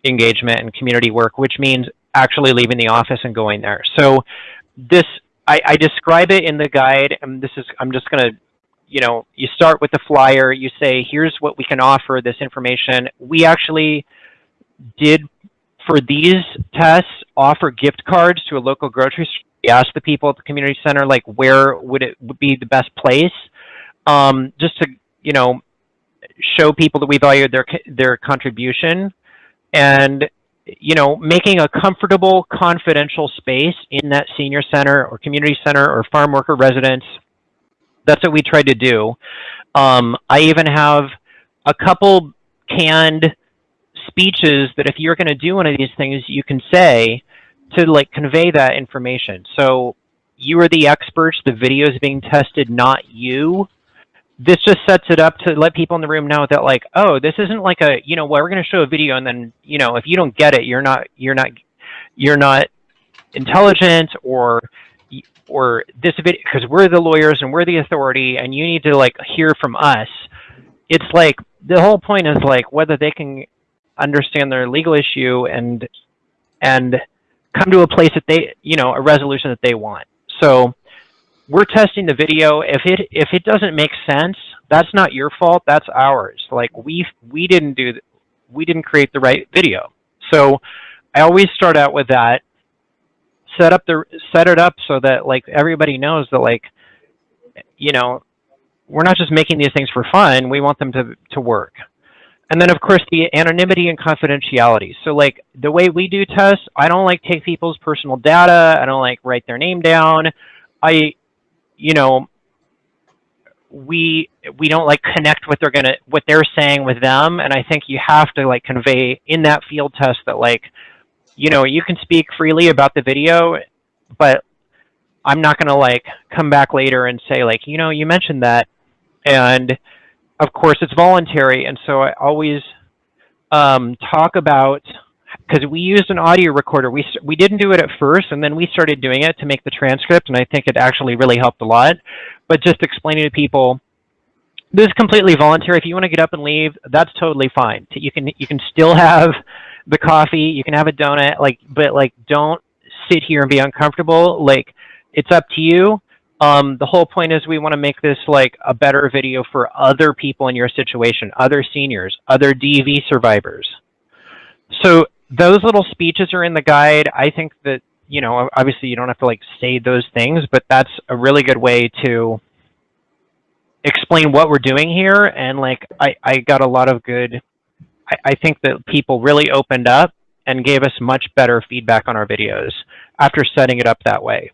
engagement and community work, which means actually leaving the office and going there. So this I, I describe it in the guide, and this is I'm just gonna you know you start with the flyer. You say here's what we can offer. This information we actually did for these tests offer gift cards to a local grocery we asked the people at the community center like where would it be the best place? Um, just to you know show people that we valued their their contribution and you know making a comfortable confidential space in that senior center or community center or farm worker residence. That's what we tried to do. Um, i even have a couple canned speeches that if you're going to do one of these things you can say to like convey that information. So you are the experts, the video is being tested, not you. This just sets it up to let people in the room know that like, oh, this isn't like a, you know, well, we're going to show a video and then, you know, if you don't get it, you're not, you're not, you're not intelligent or, or this video, because we're the lawyers and we're the authority and you need to like hear from us. It's like, the whole point is like whether they can understand their legal issue and, and, come to a place that they, you know, a resolution that they want. So we're testing the video. If it if it doesn't make sense, that's not your fault. That's ours. Like we we didn't do we didn't create the right video. So I always start out with that. Set up the set it up so that like everybody knows that like you know we're not just making these things for fun. We want them to to work. And then of course the anonymity and confidentiality. So like the way we do tests, I don't like take people's personal data. I don't like write their name down. I, you know, we we don't like connect what they're gonna what they're saying with them. And I think you have to like convey in that field test that like, you know, you can speak freely about the video but I'm not going to like come back later and say like, you know, you mentioned that. And of course it's voluntary. And so I always um, talk about, because we used an audio recorder. We, we didn't do it at first and then we started doing it to make the transcript. And I think it actually really helped a lot. But just explaining to people, this is completely voluntary. If you want to get up and leave, that's totally fine. You can, you can still have the coffee, you can have a donut, like, but like, don't sit here and be uncomfortable. Like, it's up to you. Um, the whole point is we want to make this like a better video for other people in your situation, other seniors, other DV survivors. So those little speeches are in the guide. I think that, you know, obviously you don't have to like say those things, but that's a really good way to explain what we're doing here. And like, I, I got a lot of good, I, I think that people really opened up and gave us much better feedback on our videos after setting it up that way.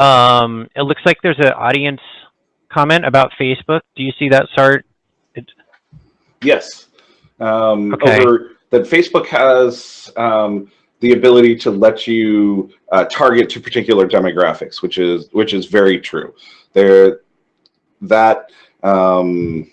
Um, it looks like there's an audience comment about Facebook. Do you see that, Sart? It... Yes. Um, okay. Over, that Facebook has um, the ability to let you uh, target to particular demographics, which is which is very true. There, that um,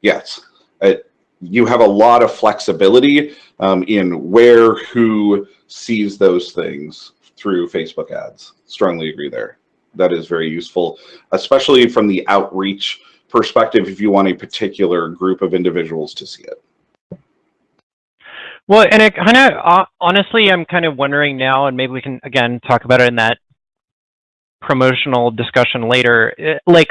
yes, it, you have a lot of flexibility um, in where who sees those things through Facebook ads. Strongly agree there that is very useful, especially from the outreach perspective if you want a particular group of individuals to see it. Well, and kind of, uh, honestly, I'm kind of wondering now, and maybe we can, again, talk about it in that promotional discussion later. It, uh, like,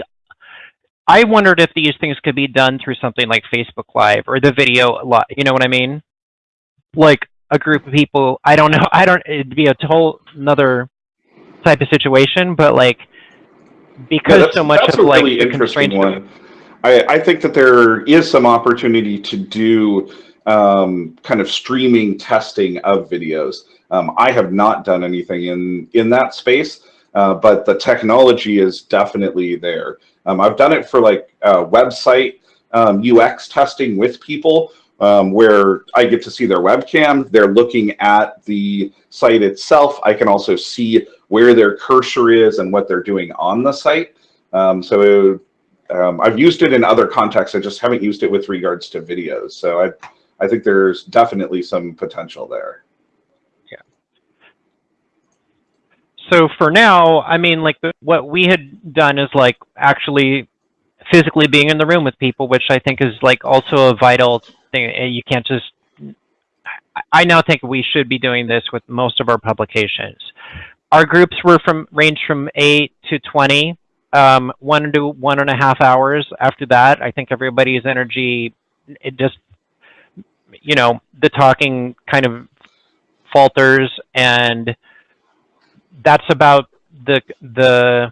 I wondered if these things could be done through something like Facebook Live or the video, lot. you know what I mean? Like a group of people, I don't know, I don't, it'd be a whole another type of situation, but like because yeah, so much of like really the constraints. One. I, I think that there is some opportunity to do um, kind of streaming testing of videos. Um, I have not done anything in in that space, uh, but the technology is definitely there. Um, I've done it for like uh, website UX um, testing with people, um, where I get to see their webcam. They're looking at the site itself. I can also see where their cursor is and what they're doing on the site. Um, so um, I've used it in other contexts. I just haven't used it with regards to videos. So I, I think there's definitely some potential there. Yeah. So for now, I mean, like what we had done is like actually physically being in the room with people, which I think is like also a vital thing. You can't just, I now think we should be doing this with most of our publications. Our groups were from range from eight to 20, um, one to one and a half hours. After that, I think everybody's energy, it just, you know, the talking kind of falters and that's about the, the,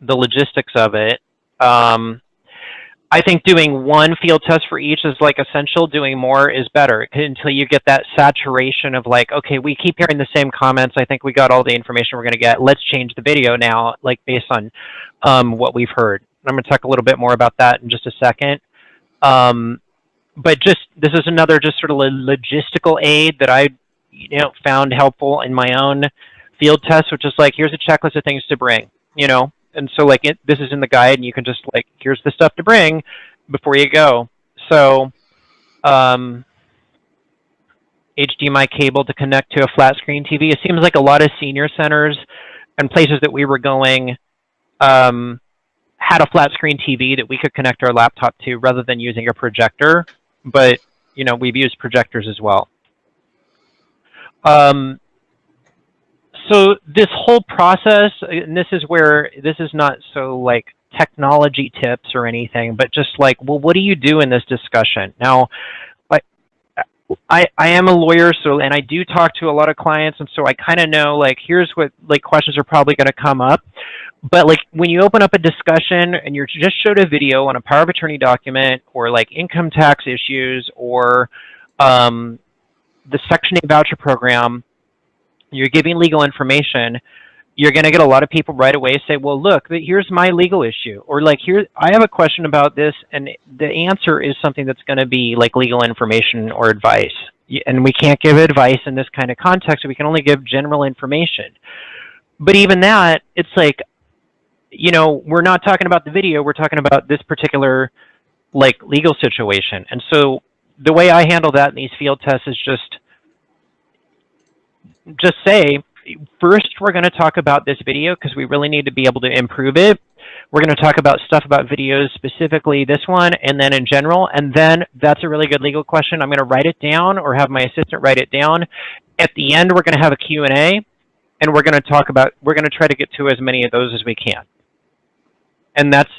the logistics of it. Um, I think doing one field test for each is like essential. Doing more is better until you get that saturation of like, okay, we keep hearing the same comments. I think we got all the information we're going to get. Let's change the video now, like based on um, what we've heard. I'm going to talk a little bit more about that in just a second. Um, but just this is another just sort of logistical aid that I, you know, found helpful in my own field test, which is like, here's a checklist of things to bring. You know, and so like it, this is in the guide and you can just like here's the stuff to bring before you go. So um, HDMI cable to connect to a flat screen TV it seems like a lot of senior centers and places that we were going um, had a flat screen TV that we could connect our laptop to rather than using a projector but you know we've used projectors as well. Um, so this whole process, and this is where this is not so like technology tips or anything, but just like, well, what do you do in this discussion? Now, I, I am a lawyer, so, and I do talk to a lot of clients, and so I kind of know, like, here's what, like, questions are probably going to come up. But, like, when you open up a discussion and you're just showed a video on a power of attorney document or, like, income tax issues or um, the Section 8 voucher program, you're giving legal information, you're going to get a lot of people right away say, well, look, here's my legal issue. Or like, here, I have a question about this. And the answer is something that's going to be like legal information or advice. and we can't give advice in this kind of context. We can only give general information. But even that, it's like, you know, we're not talking about the video. We're talking about this particular like legal situation. And so the way I handle that in these field tests is just just say first we're going to talk about this video because we really need to be able to improve it. We're going to talk about stuff about videos, specifically this one, and then in general. And then that's a really good legal question. I'm going to write it down or have my assistant write it down. At the end, we're going to have a Q&A, and we're going to talk about, we're going to try to get to as many of those as we can. And that's,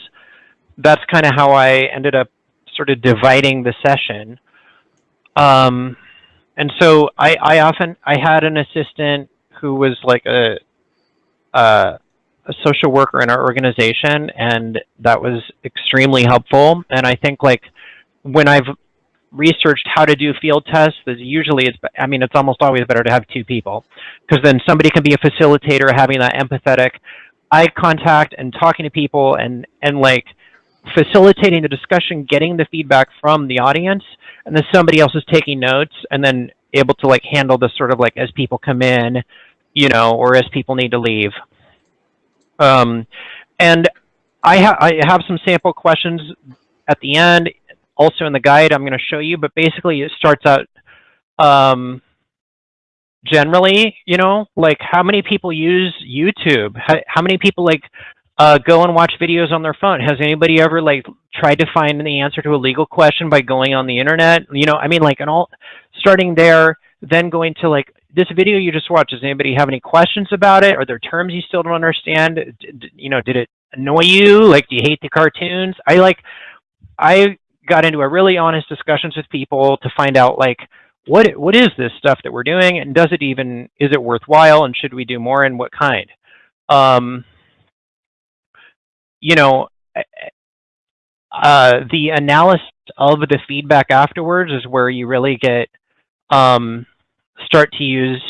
that's kind of how I ended up sort of dividing the session. Um, and so I, I often, I had an assistant who was like a, a, a social worker in our organization, and that was extremely helpful. And I think like when I've researched how to do field tests, usually it's, I mean, it's almost always better to have two people because then somebody can be a facilitator, having that empathetic eye contact and talking to people and, and like facilitating the discussion, getting the feedback from the audience, and then somebody else is taking notes and then able to like handle the sort of like as people come in, you know, or as people need to leave. Um, and I, ha I have some sample questions at the end, also in the guide I'm going to show you, but basically it starts out um, generally, you know, like how many people use YouTube? How, how many people like uh, go and watch videos on their phone? Has anybody ever like tried to find the answer to a legal question by going on the internet? You know, I mean, like, and all starting there, then going to like this video you just watched. Does anybody have any questions about it? Are there terms you still don't understand? D you know, did it annoy you? Like, do you hate the cartoons? I like, I got into a really honest discussions with people to find out like what what is this stuff that we're doing and does it even is it worthwhile and should we do more and what kind um, you know uh, the analysis of the feedback afterwards is where you really get um, start to use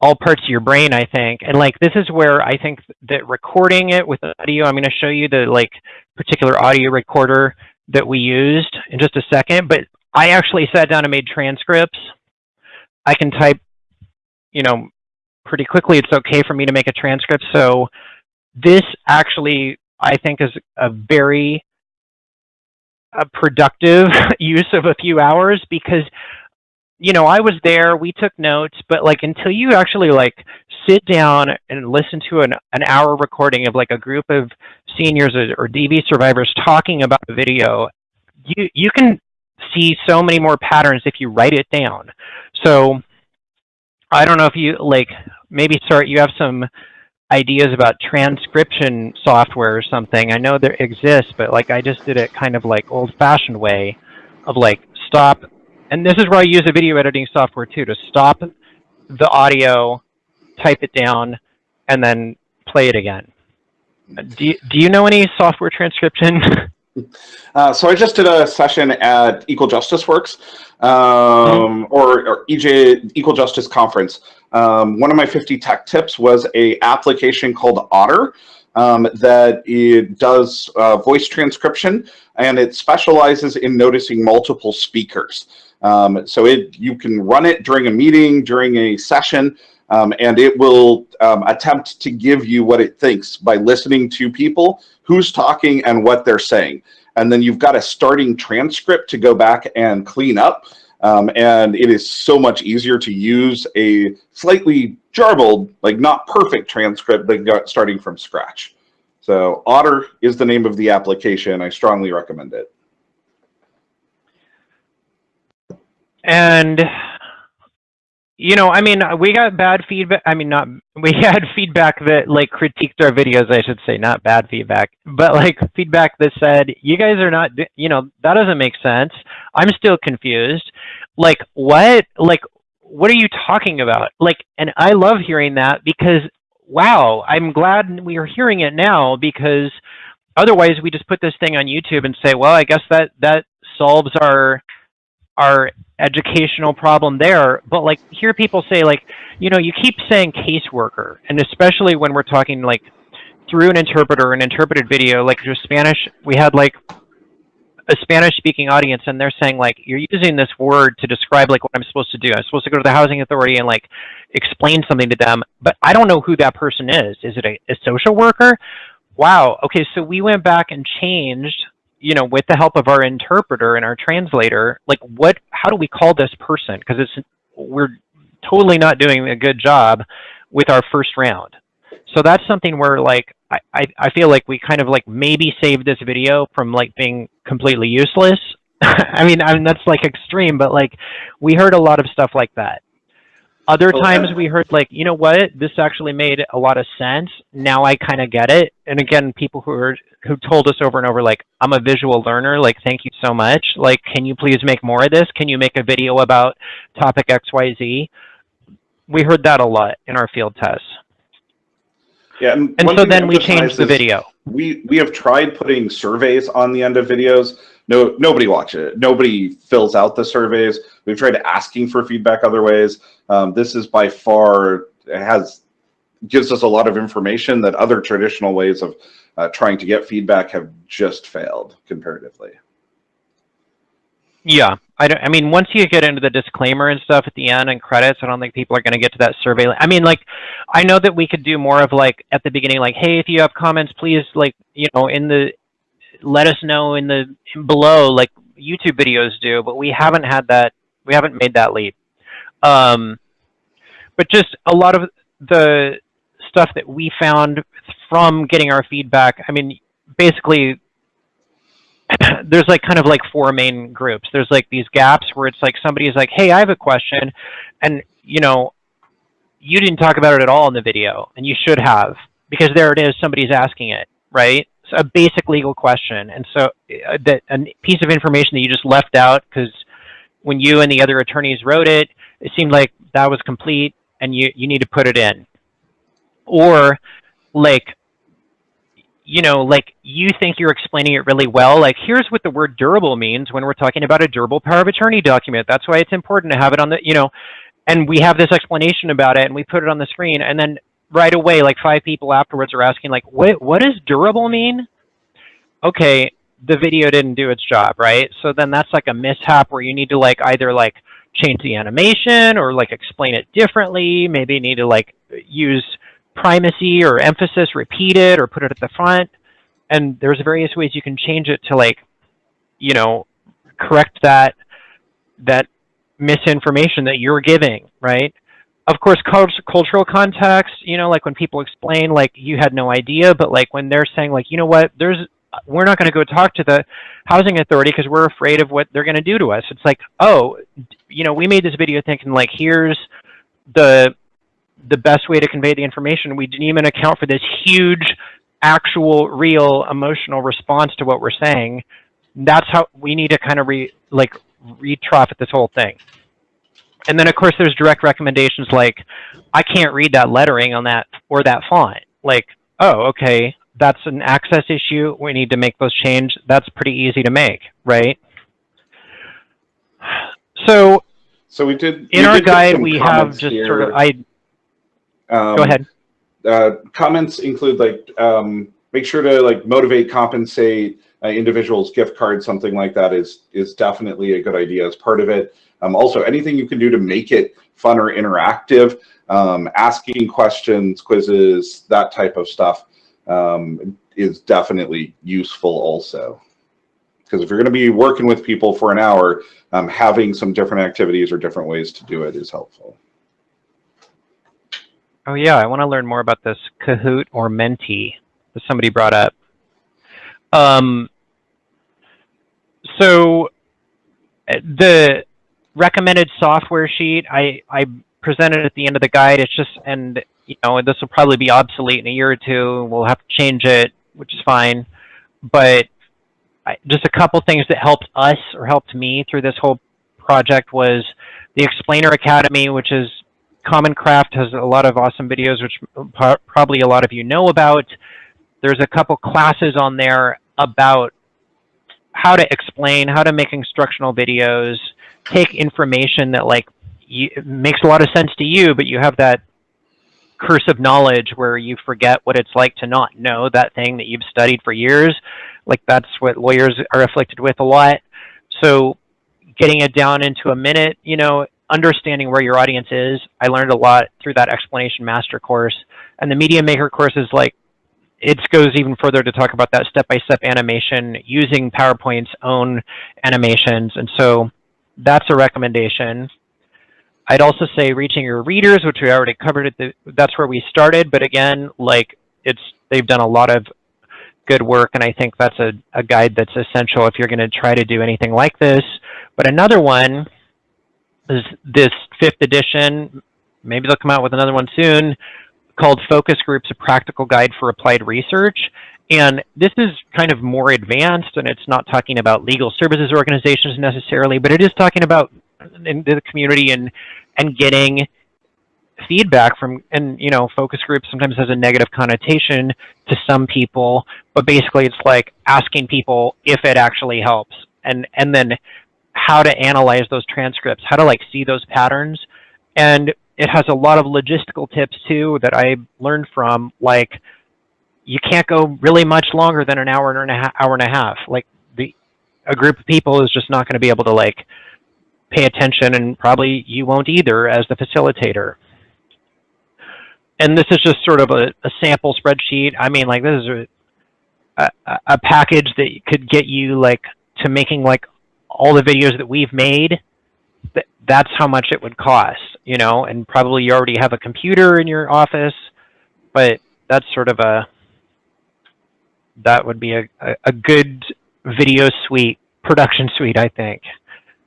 all parts of your brain i think and like this is where i think that recording it with audio i'm going to show you the like particular audio recorder that we used in just a second, but I actually sat down and made transcripts. I can type, you know, pretty quickly. It's okay for me to make a transcript. So this actually, I think, is a very a productive use of a few hours because you know, I was there, we took notes, but like until you actually like sit down and listen to an, an hour recording of like a group of seniors or, or DV survivors talking about the video, you, you can see so many more patterns if you write it down. So I don't know if you like, maybe start, you have some ideas about transcription software or something. I know there exists, but like I just did it kind of like old fashioned way of like stop and this is where I use a video editing software too, to stop the audio, type it down, and then play it again. Do you, do you know any software transcription? Uh, so I just did a session at Equal Justice Works um, mm -hmm. or, or, EJ Equal Justice Conference. Um, one of my 50 tech tips was a application called Otter um, that it does uh, voice transcription and it specializes in noticing multiple speakers. Um, so it you can run it during a meeting, during a session, um, and it will um, attempt to give you what it thinks by listening to people, who's talking and what they're saying. And then you've got a starting transcript to go back and clean up. Um, and it is so much easier to use a slightly jarbled, like not perfect transcript than starting from scratch. So Otter is the name of the application. I strongly recommend it. And, you know, I mean, we got bad feedback. I mean, not, we had feedback that like critiqued our videos, I should say, not bad feedback, but like feedback that said, you guys are not, you know, that doesn't make sense. I'm still confused. Like, what? Like, what are you talking about? Like, and I love hearing that because, wow, I'm glad we are hearing it now because otherwise we just put this thing on YouTube and say, well, I guess that, that solves our, our educational problem there. But like hear people say like, you know, you keep saying caseworker, and especially when we're talking like through an interpreter, an interpreted video, like just Spanish, we had like a Spanish speaking audience and they're saying like, you're using this word to describe like what I'm supposed to do. I'm supposed to go to the housing authority and like explain something to them, but I don't know who that person is. Is it a, a social worker? Wow. Okay. So we went back and changed, you know, with the help of our interpreter and our translator, like what, how do we call this person? Cause it's, we're totally not doing a good job with our first round. So that's something where like I, I, feel like we kind of like maybe saved this video from like being completely useless. I mean, I mean that's like extreme, but like we heard a lot of stuff like that. Other oh, times we heard like, you know what, this actually made a lot of sense. Now I kind of get it. And again, people who are who told us over and over like, I'm a visual learner, like thank you so much. Like, can you please make more of this? Can you make a video about topic XYZ? We heard that a lot in our field tests. Yeah, and, and so then we changed the video. We we have tried putting surveys on the end of videos. No, nobody watches it. Nobody fills out the surveys. We've tried asking for feedback other ways. Um, this is by far has gives us a lot of information that other traditional ways of uh, trying to get feedback have just failed comparatively. Yeah, I don't. I mean, once you get into the disclaimer and stuff at the end and credits, I don't think people are going to get to that survey. I mean, like, I know that we could do more of like at the beginning, like, hey, if you have comments, please, like, you know, in the let us know in the in below, like YouTube videos do. But we haven't had that. We haven't made that leap. Um, but just a lot of the stuff that we found from getting our feedback. I mean, basically there's like kind of like four main groups. There's like these gaps where it's like somebody's like, hey, I have a question. And, you know, you didn't talk about it at all in the video, and you should have, because there it is, somebody's asking it, right? A basic legal question. And so uh, that a piece of information that you just left out because when you and the other attorneys wrote it, it seemed like that was complete and you, you need to put it in. Or like you know, like you think you're explaining it really well. Like here's what the word durable means when we're talking about a durable power of attorney document. That's why it's important to have it on the, you know, and we have this explanation about it and we put it on the screen and then right away, like five people afterwards are asking like, what, what does durable mean? Okay, the video didn't do its job, right? So then that's like a mishap where you need to like either like change the animation or like explain it differently. Maybe you need to like use primacy or emphasis, repeat it or put it at the front. And there's various ways you can change it to like, you know, correct that that misinformation that you're giving, right? Of course, cultural context, you know, like when people explain like you had no idea, but like when they're saying like, you know what, there's we're not going to go talk to the housing authority because we're afraid of what they're going to do to us. It's like, oh, you know, we made this video thinking like, here's the the best way to convey the information. We didn't even account for this huge, actual, real emotional response to what we're saying. That's how we need to kind of re like retrofit this whole thing. And then of course there's direct recommendations like, I can't read that lettering on that or that font. Like, oh, okay, that's an access issue. We need to make those change. That's pretty easy to make, right? So, so we did in we our did guide. We have just here. sort of I um, Go ahead. Uh, comments include like um, make sure to like motivate, compensate uh, individuals, gift cards, something like that is is definitely a good idea as part of it. Um, also, anything you can do to make it fun or interactive, um, asking questions, quizzes, that type of stuff um, is definitely useful also. Because if you're going to be working with people for an hour, um, having some different activities or different ways to do it is helpful. Oh yeah, I want to learn more about this Kahoot or Menti that somebody brought up. Um, so the recommended software sheet I, I presented at the end of the guide. It's just, and you know, this will probably be obsolete in a year or two. We'll have to change it, which is fine. But I, just a couple things that helped us or helped me through this whole project was the Explainer Academy, which is Common Craft has a lot of awesome videos, which probably a lot of you know about. There's a couple classes on there about how to explain, how to make instructional videos, take information that like you, makes a lot of sense to you, but you have that curse of knowledge where you forget what it's like to not know that thing that you've studied for years. Like that's what lawyers are afflicted with a lot. So getting it down into a minute, you know, understanding where your audience is. I learned a lot through that explanation master course. And the media maker course is like, it goes even further to talk about that step-by-step -step animation using PowerPoint's own animations. And so that's a recommendation. I'd also say reaching your readers, which we already covered at the, that's where we started. But again, like it's, they've done a lot of good work. And I think that's a, a guide that's essential if you're going to try to do anything like this. But another one is this fifth edition. Maybe they'll come out with another one soon called Focus Groups, a practical guide for applied research. And this is kind of more advanced and it's not talking about legal services organizations necessarily, but it is talking about in the community and, and getting feedback from, and you know, focus groups sometimes has a negative connotation to some people, but basically it's like asking people if it actually helps and, and then how to analyze those transcripts, how to like see those patterns. And it has a lot of logistical tips too that I learned from, like you can't go really much longer than an hour and a half, hour and a half. Like the a group of people is just not going to be able to like pay attention, and probably you won't either as the facilitator. And this is just sort of a, a sample spreadsheet. I mean, like this is a, a, a package that could get you like to making like all the videos that we've made that's how much it would cost, you know, and probably you already have a computer in your office, but that's sort of a, that would be a, a, a good video suite, production suite, I think.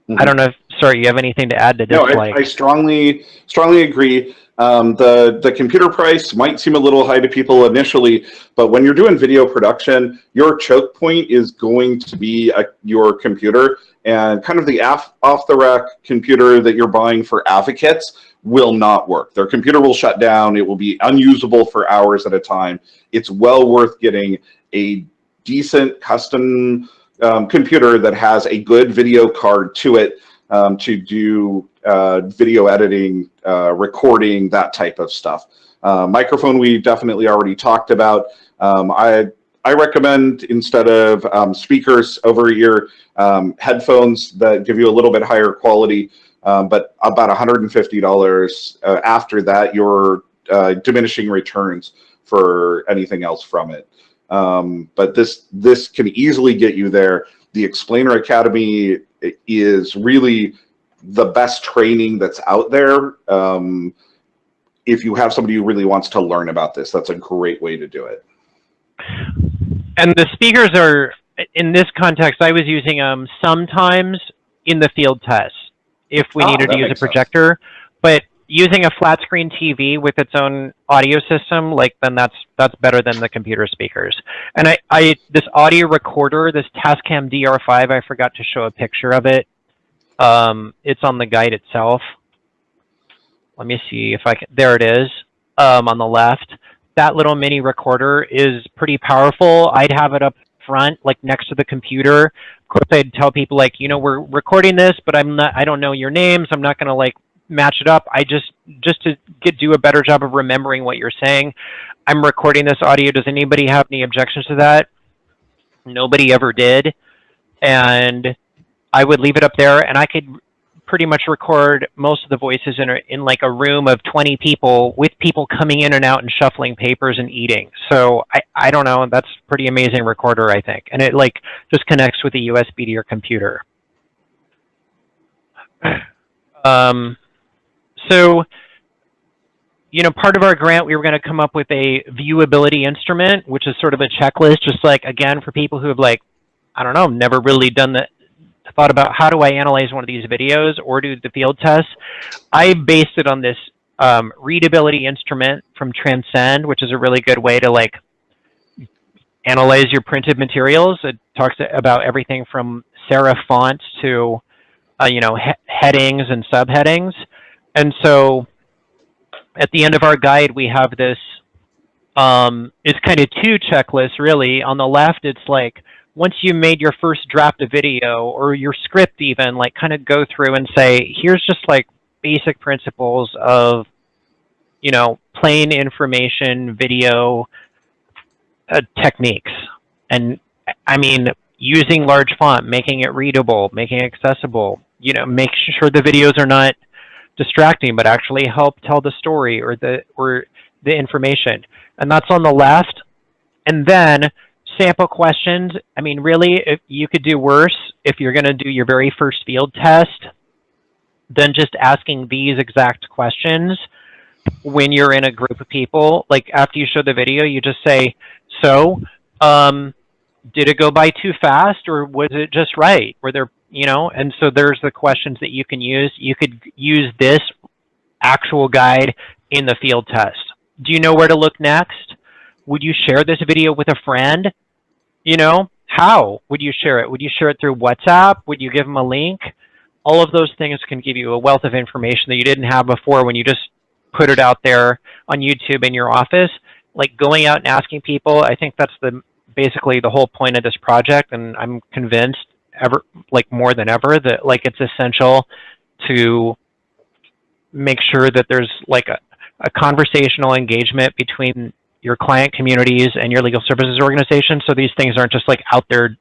Mm -hmm. I don't know if, sorry, you have anything to add to this? No, I. I strongly, strongly agree. Um, the, the computer price might seem a little high to people initially, but when you're doing video production, your choke point is going to be a, your computer and kind of the off the rack computer that you're buying for advocates will not work. Their computer will shut down. It will be unusable for hours at a time. It's well worth getting a decent custom um, computer that has a good video card to it um, to do uh, video editing, uh, recording, that type of stuff. Uh, microphone we definitely already talked about. Um, I I recommend instead of um, speakers over ear um, headphones that give you a little bit higher quality, um, but about $150 uh, after that, you're uh, diminishing returns for anything else from it. Um, but this this can easily get you there. The Explainer Academy is really the best training that's out there. Um, if you have somebody who really wants to learn about this, that's a great way to do it. And the speakers are, in this context, I was using them sometimes in the field test if we oh, needed to use a projector. Sense. But using a flat screen TV with its own audio system, like then that's that's better than the computer speakers. And I, I this audio recorder, this Tascam DR5, I forgot to show a picture of it. Um, it's on the guide itself. Let me see if I can. There it is um, on the left that little mini recorder is pretty powerful. I'd have it up front, like next to the computer. Of course, I'd tell people like, you know, we're recording this, but I'm not, I don't know your names. I'm not going to like match it up. I just, just to get, do a better job of remembering what you're saying. I'm recording this audio. Does anybody have any objections to that? Nobody ever did. And I would leave it up there and I could pretty much record most of the voices in, a, in like a room of 20 people with people coming in and out and shuffling papers and eating. So I, I don't know, that's pretty amazing recorder, I think. And it like just connects with a USB to your computer. Um, so, you know, part of our grant, we were going to come up with a viewability instrument, which is sort of a checklist, just like, again, for people who have like, I don't know, never really done the, thought about how do I analyze one of these videos or do the field tests, I based it on this um, readability instrument from Transcend, which is a really good way to like analyze your printed materials. It talks about everything from serif fonts to, uh, you know, he headings and subheadings. And so at the end of our guide, we have this, um, it's kind of two checklists really. On the left, it's like, once you made your first draft of video or your script even, like kind of go through and say, here's just like basic principles of, you know, plain information video uh, techniques. And I mean, using large font, making it readable, making it accessible, you know, make sure the videos are not distracting, but actually help tell the story or the, or the information. And that's on the left. And then sample questions. I mean, really, if you could do worse if you're going to do your very first field test than just asking these exact questions when you're in a group of people. Like after you show the video, you just say, so, um, did it go by too fast or was it just right? Were there, you know, and so there's the questions that you can use. You could use this actual guide in the field test. Do you know where to look next? Would you share this video with a friend? You know, how would you share it? Would you share it through WhatsApp? Would you give them a link? All of those things can give you a wealth of information that you didn't have before when you just put it out there on YouTube in your office. Like going out and asking people, I think that's the basically the whole point of this project, and I'm convinced ever like more than ever that like it's essential to make sure that there's like a, a conversational engagement between your client communities and your legal services organization. So these things aren't just like out there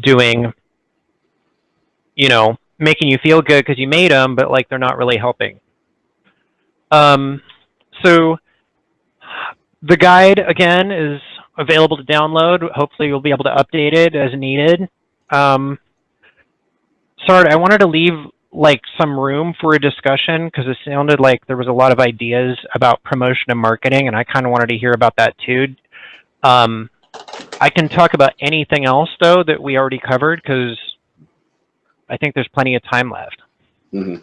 doing, you know, making you feel good because you made them, but like they're not really helping. Um, so the guide again is available to download. Hopefully you'll be able to update it as needed. Um, sorry, I wanted to leave like some room for a discussion because it sounded like there was a lot of ideas about promotion and marketing and I kind of wanted to hear about that too. Um, I can talk about anything else though that we already covered because I think there's plenty of time left. Mm -hmm.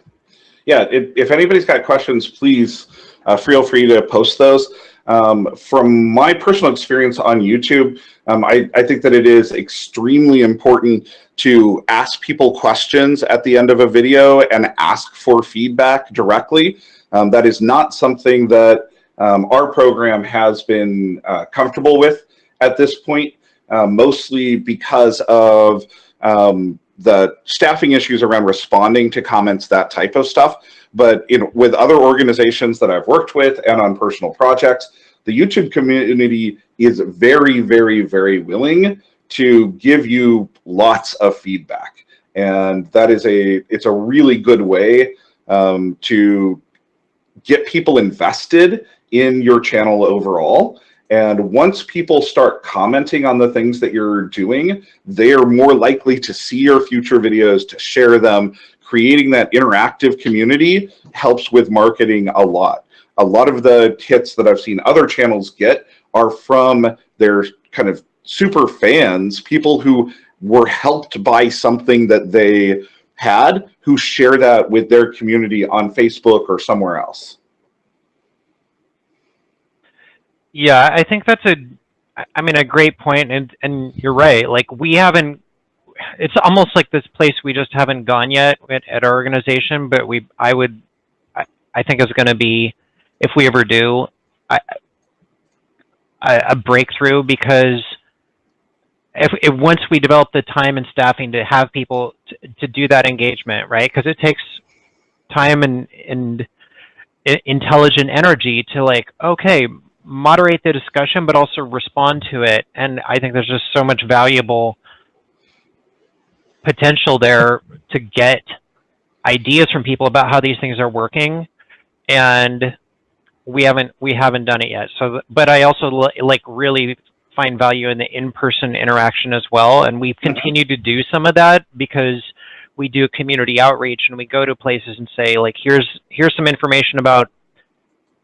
Yeah, if, if anybody's got questions, please uh, feel free to post those. Um, from my personal experience on YouTube, um, I, I, think that it is extremely important to ask people questions at the end of a video and ask for feedback directly. Um, that is not something that um, our program has been uh, comfortable with at this point, uh, mostly because of um, the staffing issues around responding to comments, that type of stuff. But with other organizations that I've worked with and on personal projects, the YouTube community is very, very, very willing to give you lots of feedback. And that is a, it's a really good way um, to get people invested in your channel overall. And once people start commenting on the things that you're doing, they are more likely to see your future videos, to share them. Creating that interactive community helps with marketing a lot. A lot of the hits that I've seen other channels get are from their kind of super fans, people who were helped by something that they had, who share that with their community on Facebook or somewhere else. Yeah, I think that's a, I mean, a great point, and and you're right. Like we haven't, it's almost like this place we just haven't gone yet at, at our organization. But we, I would, I, I think it's going to be, if we ever do, I, a, a breakthrough because if, if once we develop the time and staffing to have people to, to do that engagement, right? Because it takes time and and intelligent energy to like, okay, moderate the discussion, but also respond to it. And I think there's just so much valuable potential there to get ideas from people about how these things are working. And we haven't we haven't done it yet. So, but I also like really find value in the in-person interaction as well. And we've mm-hmm. continued to do some of that because we do community outreach and we go to places and say like, here's here's some information about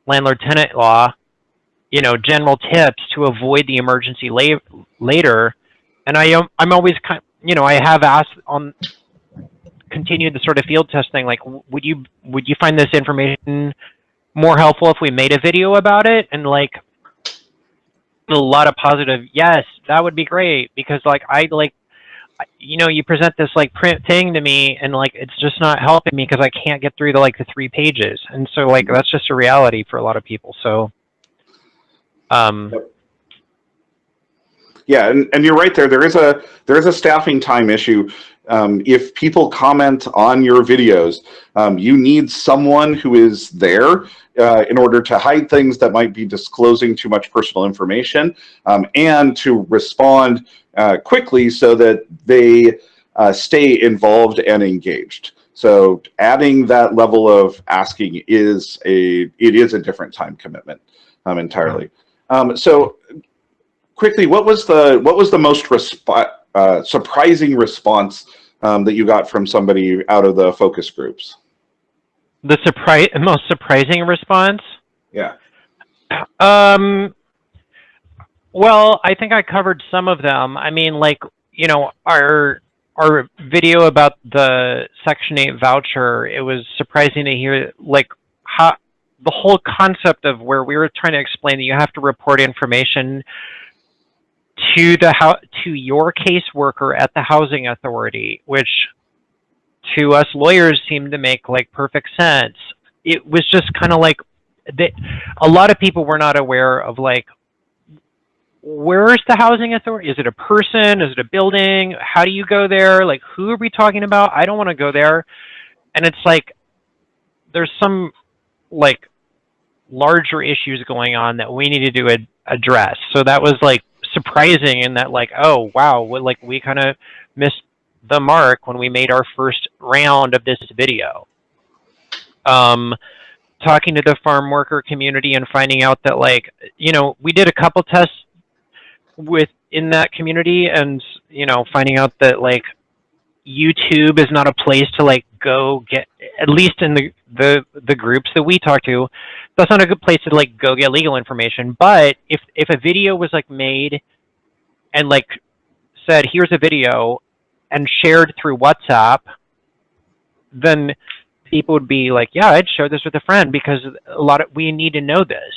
landlord tenant law you know, general tips to avoid the emergency la later. And I am, I'm always kind, you know, I have asked on continued the sort of field testing, like, would you, would you find this information more helpful if we made a video about it? And like, a lot of positive, yes, that would be great because like, I like, you know, you present this like print thing to me and like, it's just not helping me because I can't get through the like the three pages. And so like, that's just a reality for a lot of people. So, um, Yeah, and, and you're right there. There is a there is a staffing time issue. um, if people comment on your videos, um, you need someone who is there uh, in order to hide things that might be disclosing too much personal information um, and to respond uh, quickly so that they uh, stay involved and engaged. So adding that level of asking is a it is a different time commitment um, entirely. Um, so quickly, what was the what was the most resp uh, surprising response um, that you got from somebody out of the focus groups? The surprise, most surprising response? Yeah. Um. Well, I think I covered some of them. I mean, like you know, our our video about the Section 8 voucher, it was surprising to hear like how the whole concept of where we were trying to explain that you have to report information to the to your caseworker at the housing authority, which to us lawyers seemed to make like perfect sense. It was just kind of like that. A lot of people were not aware of like where's the housing authority? Is it a person? Is it a building? How do you go there? Like, who are we talking about? I don't want to go there. And it's like, there's some like larger issues going on that we needed to ad address. So that was like surprising in that like, oh, wow, like we kind of missed the mark when we made our first round of this video. Um, talking to the farm worker community and finding out that like, you know, we did a couple tests with in that community and you know finding out that like YouTube is not a place to like go get at least in the the the groups that we talk to that's not a good place to like go get legal information. But if if a video was like made and like said here's a video and shared through WhatsApp then people would be like yeah I'd share this with a friend because a lot of we need to know this.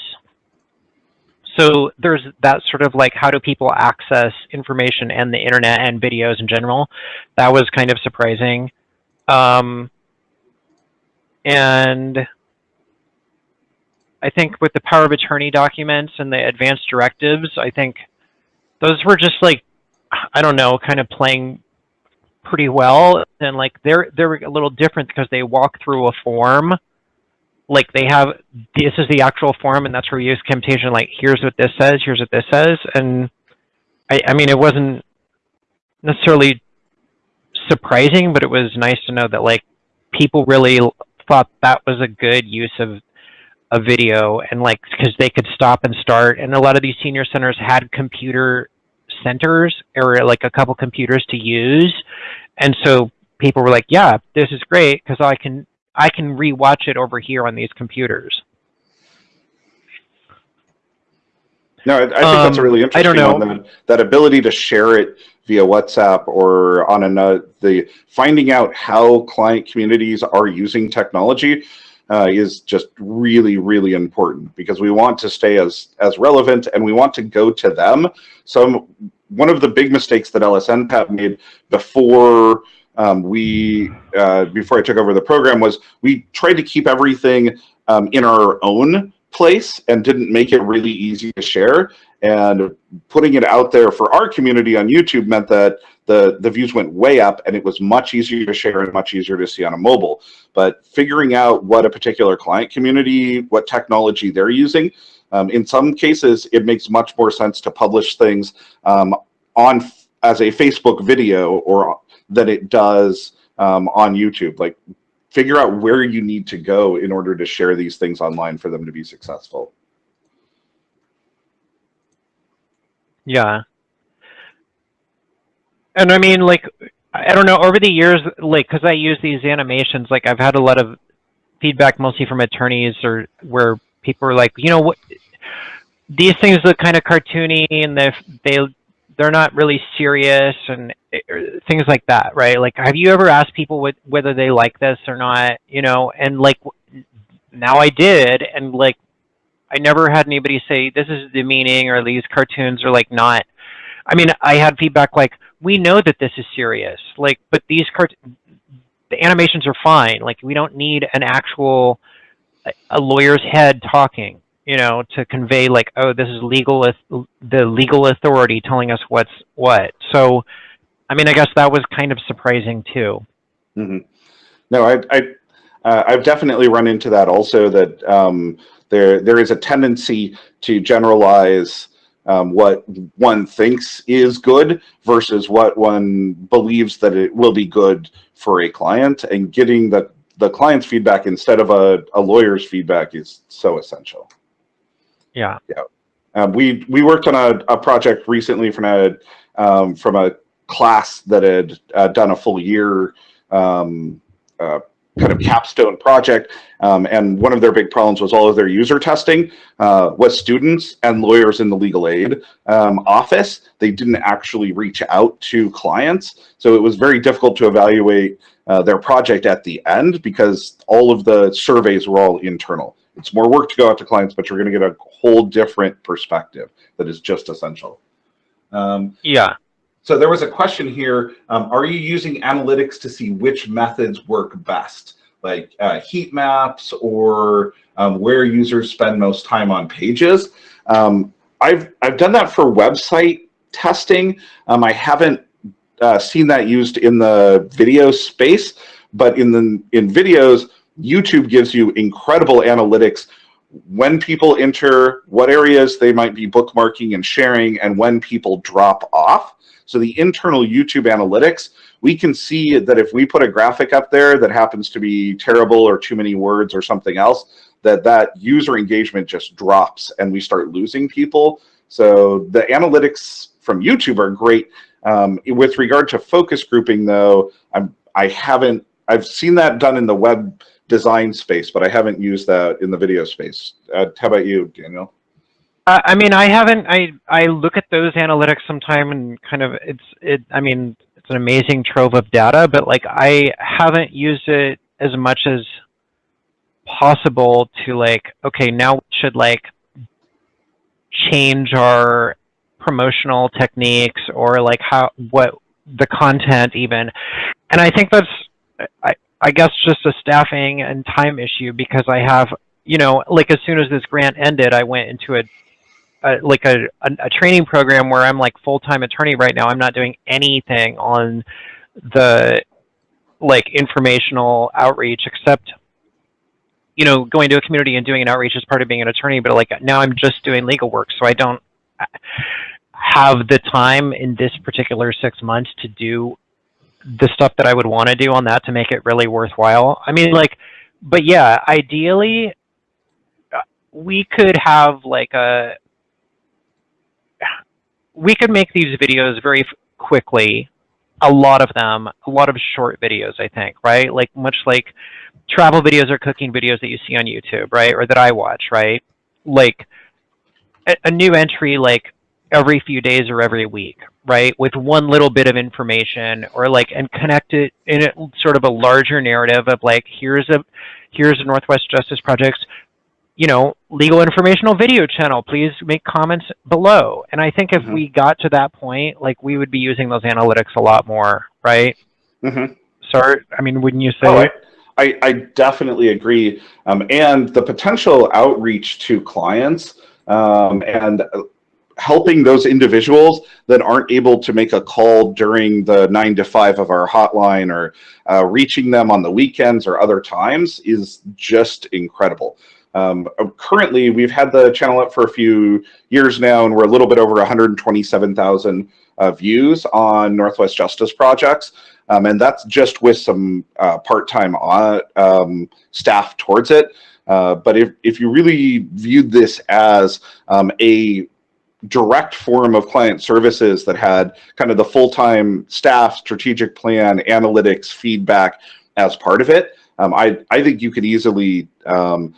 So there's that sort of like how do people access information and the internet and videos in general? That was kind of surprising um, and i think with the power of attorney documents and the advanced directives i think those were just like i don't know kind of playing pretty well. And like they're they're a little different because they walk through a form. Like they have this is the actual form and that's where we use Camtasia like here's what this says here's what this says. And I, I mean it wasn't necessarily surprising but it was nice to know that like people really thought that was a good use of a video and like because they could stop and start and a lot of these senior centers had computer centers or like a couple computers to use and so people were like yeah this is great because I can I can rewatch it over here on these computers. No, I, I think um, that's a really interesting I don't know. one. That, that ability to share it via WhatsApp or on another, the finding out how client communities are using technology uh, is just really, really important because we want to stay as as relevant and we want to go to them. So one of the big mistakes that LSNTAP made before um, we, uh, before I took over the program, was we tried to keep everything um, in our own place and didn't make it really easy to share. And putting it out there for our community on YouTube meant that the, the views went way up and it was much easier to share and much easier to see on a mobile. But figuring out what a particular client community, what technology they're using, um, in some cases, it makes much more sense to publish things um, on as a Facebook video or than it does um, on YouTube. Like figure out where you need to go in order to share these things online for them to be successful. Yeah. And I mean, like, I don't know, over the years, like, because I use these animations, like, I've had a lot of feedback mostly from attorneys or where people are like, you know, what, these things look kind of cartoony and they they they're not really serious and eh, things like that, right? Like, have you ever asked people what, whether they like this or not? You know, and like now I did, and like I never had anybody say this is the meaning or these cartoons are like not. I mean, I had feedback like we know that this is serious, like, but these cart the animations are fine. Like, we don't need an actual a lawyer's head talking you know, to convey like, oh, this is legal, the legal authority telling us what's what. So, I mean, I guess that was kind of surprising too. Mm-hmm. No, I, I uh, I've definitely run into that also. That um, there there is a tendency to generalize um, what one thinks is good versus what one believes that it will be good for a client, and getting the the client's feedback instead of a, a lawyer's feedback is so essential. Yeah. Yeah. Um, we we worked on a, a project recently from a um, from a class that had uh, done a full year um, uh, kind of capstone project. Um, and one of their big problems was all of their user testing uh, was students and lawyers in the legal aid um, office. They didn't actually reach out to clients. So it was very difficult to evaluate uh, their project at the end because all of the surveys were all internal. It's more work to go out to clients, but you're going to get a whole different perspective that is just essential. Um, yeah. So there was a question here. Um, are you using analytics to see which methods work best, like uh, heat maps or um, where users spend most time on pages? Um, I've, I've done that for website testing. Um, I haven't uh, seen that used in the video space, but in the in videos, YouTube gives you incredible analytics when people enter, what areas they might be bookmarking and sharing, and when people drop off. So the internal YouTube analytics, we can see that if we put a graphic up there that happens to be terrible or too many words or something else, that that user engagement just drops and we start losing people. So the analytics from YouTube are great. Um, with regard to focus grouping though, I'm, I haven't, I've seen that done in the web design space, but I haven't used that in the video space. Uh, how about you, Daniel? I mean, I haven't. I I look at those analytics sometime and kind of it's it. I mean, it's an amazing trove of data, but like I haven't used it as much as possible to like. Okay, now we should like change our promotional techniques or like how what the content even. And I think that's I I guess just a staffing and time issue because I have you know like as soon as this grant ended, I went into a a, like a, a, a training program where I'm like full-time attorney right now. I'm not doing anything on the like informational outreach except you know going to a community and doing an outreach is part of being an attorney but like now i'm just doing legal work so i don't have the time in this particular six months to do the stuff that i would want to do on that to make it really worthwhile i mean like but yeah ideally uh, we could have like a we could make these videos very quickly, a lot of them, a lot of short videos, I think, right? Like much like travel videos or cooking videos that you see on YouTube, right? Or that I watch, right? Like a, a new entry like every few days or every week, right? With one little bit of information or like and connect it in a, sort of a larger narrative of like here's a here's a Northwest Justice Project's you know, legal informational video channel, please make comments below. And I think if mm -hmm. we got to that point, like we would be using those analytics a lot more, right? Mm -hmm. Sorry, I mean, wouldn't you say? Oh, I, I, I, definitely agree. Um, and the potential outreach to clients um, and helping those individuals that aren't able to make a call during the nine to five of our hotline or uh, reaching them on the weekends or other times is just incredible. Um, currently, we've had the channel up for a few years now, and we're a little bit over 127,000 uh, views on Northwest Justice projects. Um, and that's just with some uh, part-time uh, um, staff towards it. Uh, but if, if you really viewed this as um, a direct form of client services that had kind of the full-time staff, strategic plan, analytics, feedback as part of it, um, I, I think you could easily um,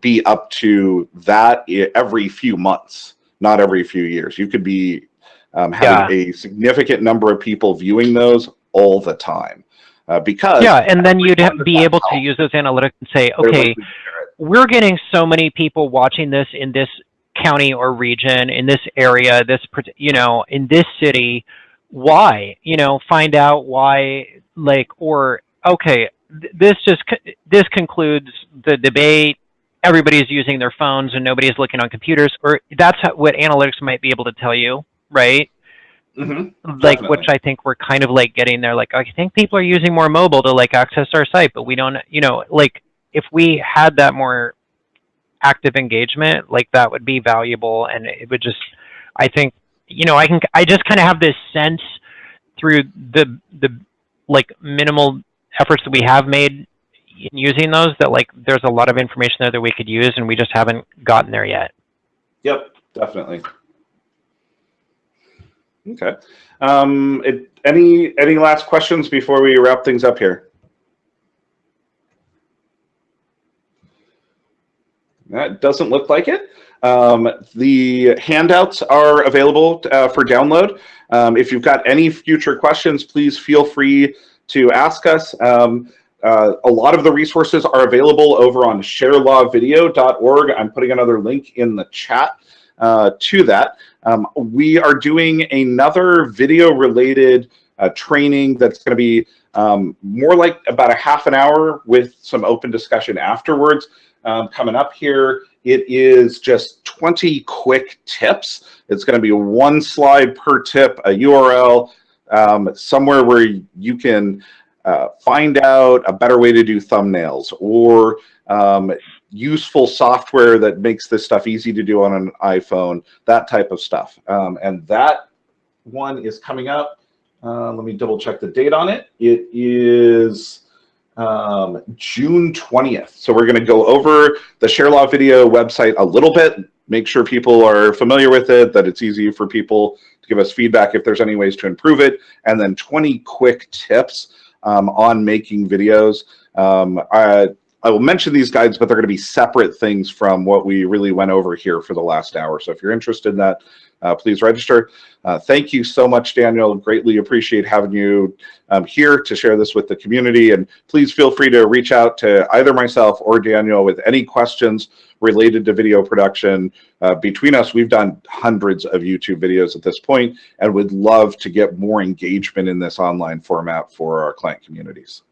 be up to that every few months, not every few years. You could be um, having yeah. a significant number of people viewing those all the time. Uh, because yeah, and then you'd be able to use those analytics and say, okay, we're getting so many people watching this in this county or region, in this area, this you know, in this city. Why? You know, find out why. Like, or okay, this just this concludes the debate everybody's using their phones and nobody's looking on computers, or that's what analytics might be able to tell you, right? Mhm. like Definitely. which I think we're kind of like getting there. Like I think people are using more mobile to like access our site, but we don't. You know, like if we had that more active engagement, like that would be valuable, and it would just. I think you know I can I just kind of have this sense through the the like minimal efforts that we have made using those that like there's a lot of information there that we could use and we just haven't gotten there yet. Yep, definitely. Okay. Um, it, any any last questions before we wrap things up here? That doesn't look like it. Um, the handouts are available uh, for download. Um, if you've got any future questions, please feel free to ask us. Um, uh, a lot of the resources are available over on sharelawvideo.org. I'm putting another link in the chat uh, to that. Um, we are doing another video related uh, training that's going to be um, more like about a half an hour with some open discussion afterwards um, coming up here. It is just 20 quick tips. It's going to be one slide per tip, a URL, um, somewhere where you can uh, find out a better way to do thumbnails or um, useful software that makes this stuff easy to do on an iPhone, that type of stuff. Um, and that one is coming up. Uh, let me double check the date on it. It is um, June 20th. So we're going to go over the ShareLaw video website a little bit, make sure people are familiar with it, that it's easy for people to give us feedback if there's any ways to improve it, and then 20 quick tips um, on making videos. Um, I, I will mention these guides, but they're going to be separate things from what we really went over here for the last hour. So if you're interested in that, uh, please register. Uh, thank you so much, Daniel. Greatly appreciate having you um, here to share this with the community. And please feel free to reach out to either myself or Daniel with any questions related to video production. Uh, between us, we've done hundreds of YouTube videos at this point and would love to get more engagement in this online format for our client communities.